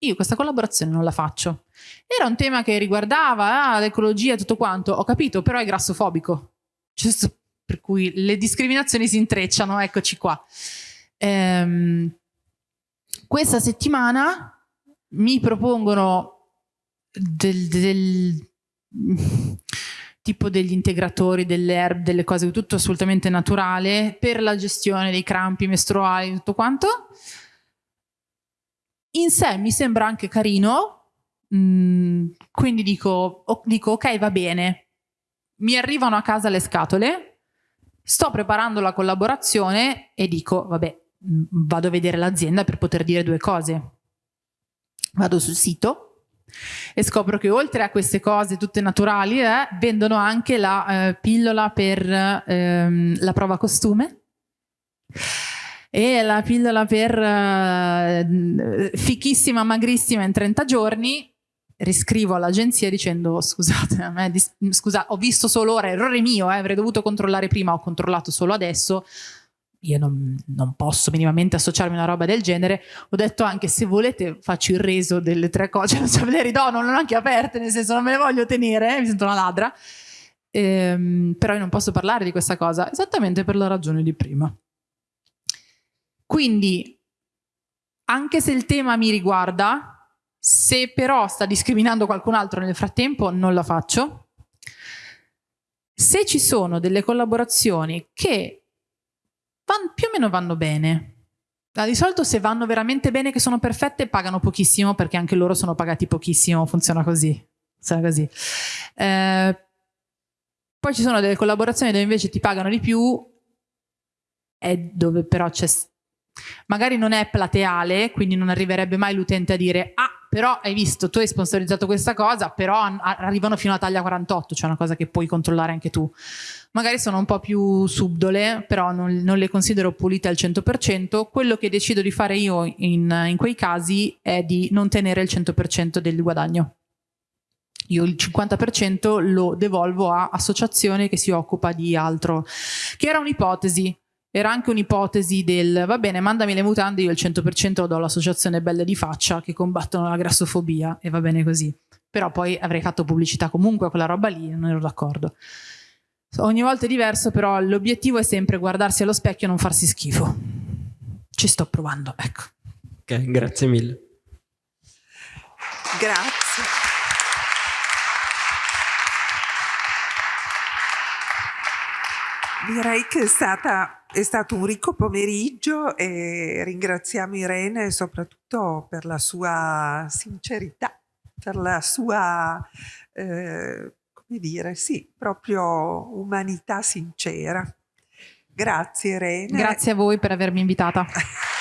Io questa collaborazione non la faccio. Era un tema che riguardava ah, l'ecologia e tutto quanto, ho capito, però è grassofobico. Questo per cui le discriminazioni si intrecciano, eccoci qua. Ehm, questa settimana mi propongono del, del tipo degli integratori, delle herb, delle cose, tutto assolutamente naturale per la gestione dei crampi mestruali, tutto quanto. In sé mi sembra anche carino, mm, quindi dico, dico ok va bene, mi arrivano a casa le scatole, Sto preparando la collaborazione e dico, vabbè, vado a vedere l'azienda per poter dire due cose. Vado sul sito e scopro che oltre a queste cose tutte naturali eh, vendono anche la eh, pillola per ehm, la prova costume e la pillola per eh, fichissima, magrissima in 30 giorni riscrivo all'agenzia dicendo scusate, scusa, ho visto solo ora, errore mio, eh, avrei dovuto controllare prima, ho controllato solo adesso, io non, non, posso minimamente associarmi a una roba del genere, ho detto anche se volete faccio il reso delle tre cose, [laughs] non so, le ridò, non le ho anche aperte, nel senso non me le voglio tenere, eh, mi sento una ladra, ehm, però io non posso parlare di questa cosa, esattamente per la ragione di prima. Quindi, anche se il tema mi riguarda, se però sta discriminando qualcun altro nel frattempo, non la faccio. Se ci sono delle collaborazioni che van, più o meno vanno bene, Di solito se vanno veramente bene, che sono perfette, pagano pochissimo perché anche loro sono pagati pochissimo, funziona così. Funziona così. Eh, poi ci sono delle collaborazioni dove invece ti pagano di più e dove però c'è... Magari non è plateale, quindi non arriverebbe mai l'utente a dire ah, però hai visto, tu hai sponsorizzato questa cosa, però an- arrivano fino a taglia 48, cioè una cosa che puoi controllare anche tu. Magari sono un po' più subdole, però non, non le considero pulite al 100%. Quello che decido di fare io in, in quei casi è di non tenere il 100% del guadagno. Io il 50% lo devolvo a associazione che si occupa di altro, che era un'ipotesi. Era anche un'ipotesi del va bene, mandami le mutande, io il 100% lo do all'associazione Belle di Faccia che combattono la grassofobia e va bene così. Però poi avrei fatto pubblicità comunque a quella roba lì, non ero d'accordo. Ogni volta è diverso, però l'obiettivo è sempre guardarsi allo specchio e non farsi schifo. Ci sto provando, ecco. Ok, grazie mille. Grazie. Direi che è, stata, è stato un ricco pomeriggio e ringraziamo Irene soprattutto per la sua sincerità, per la sua, eh, come dire, sì, proprio umanità sincera. Grazie Irene. Grazie a voi per avermi invitata. [laughs]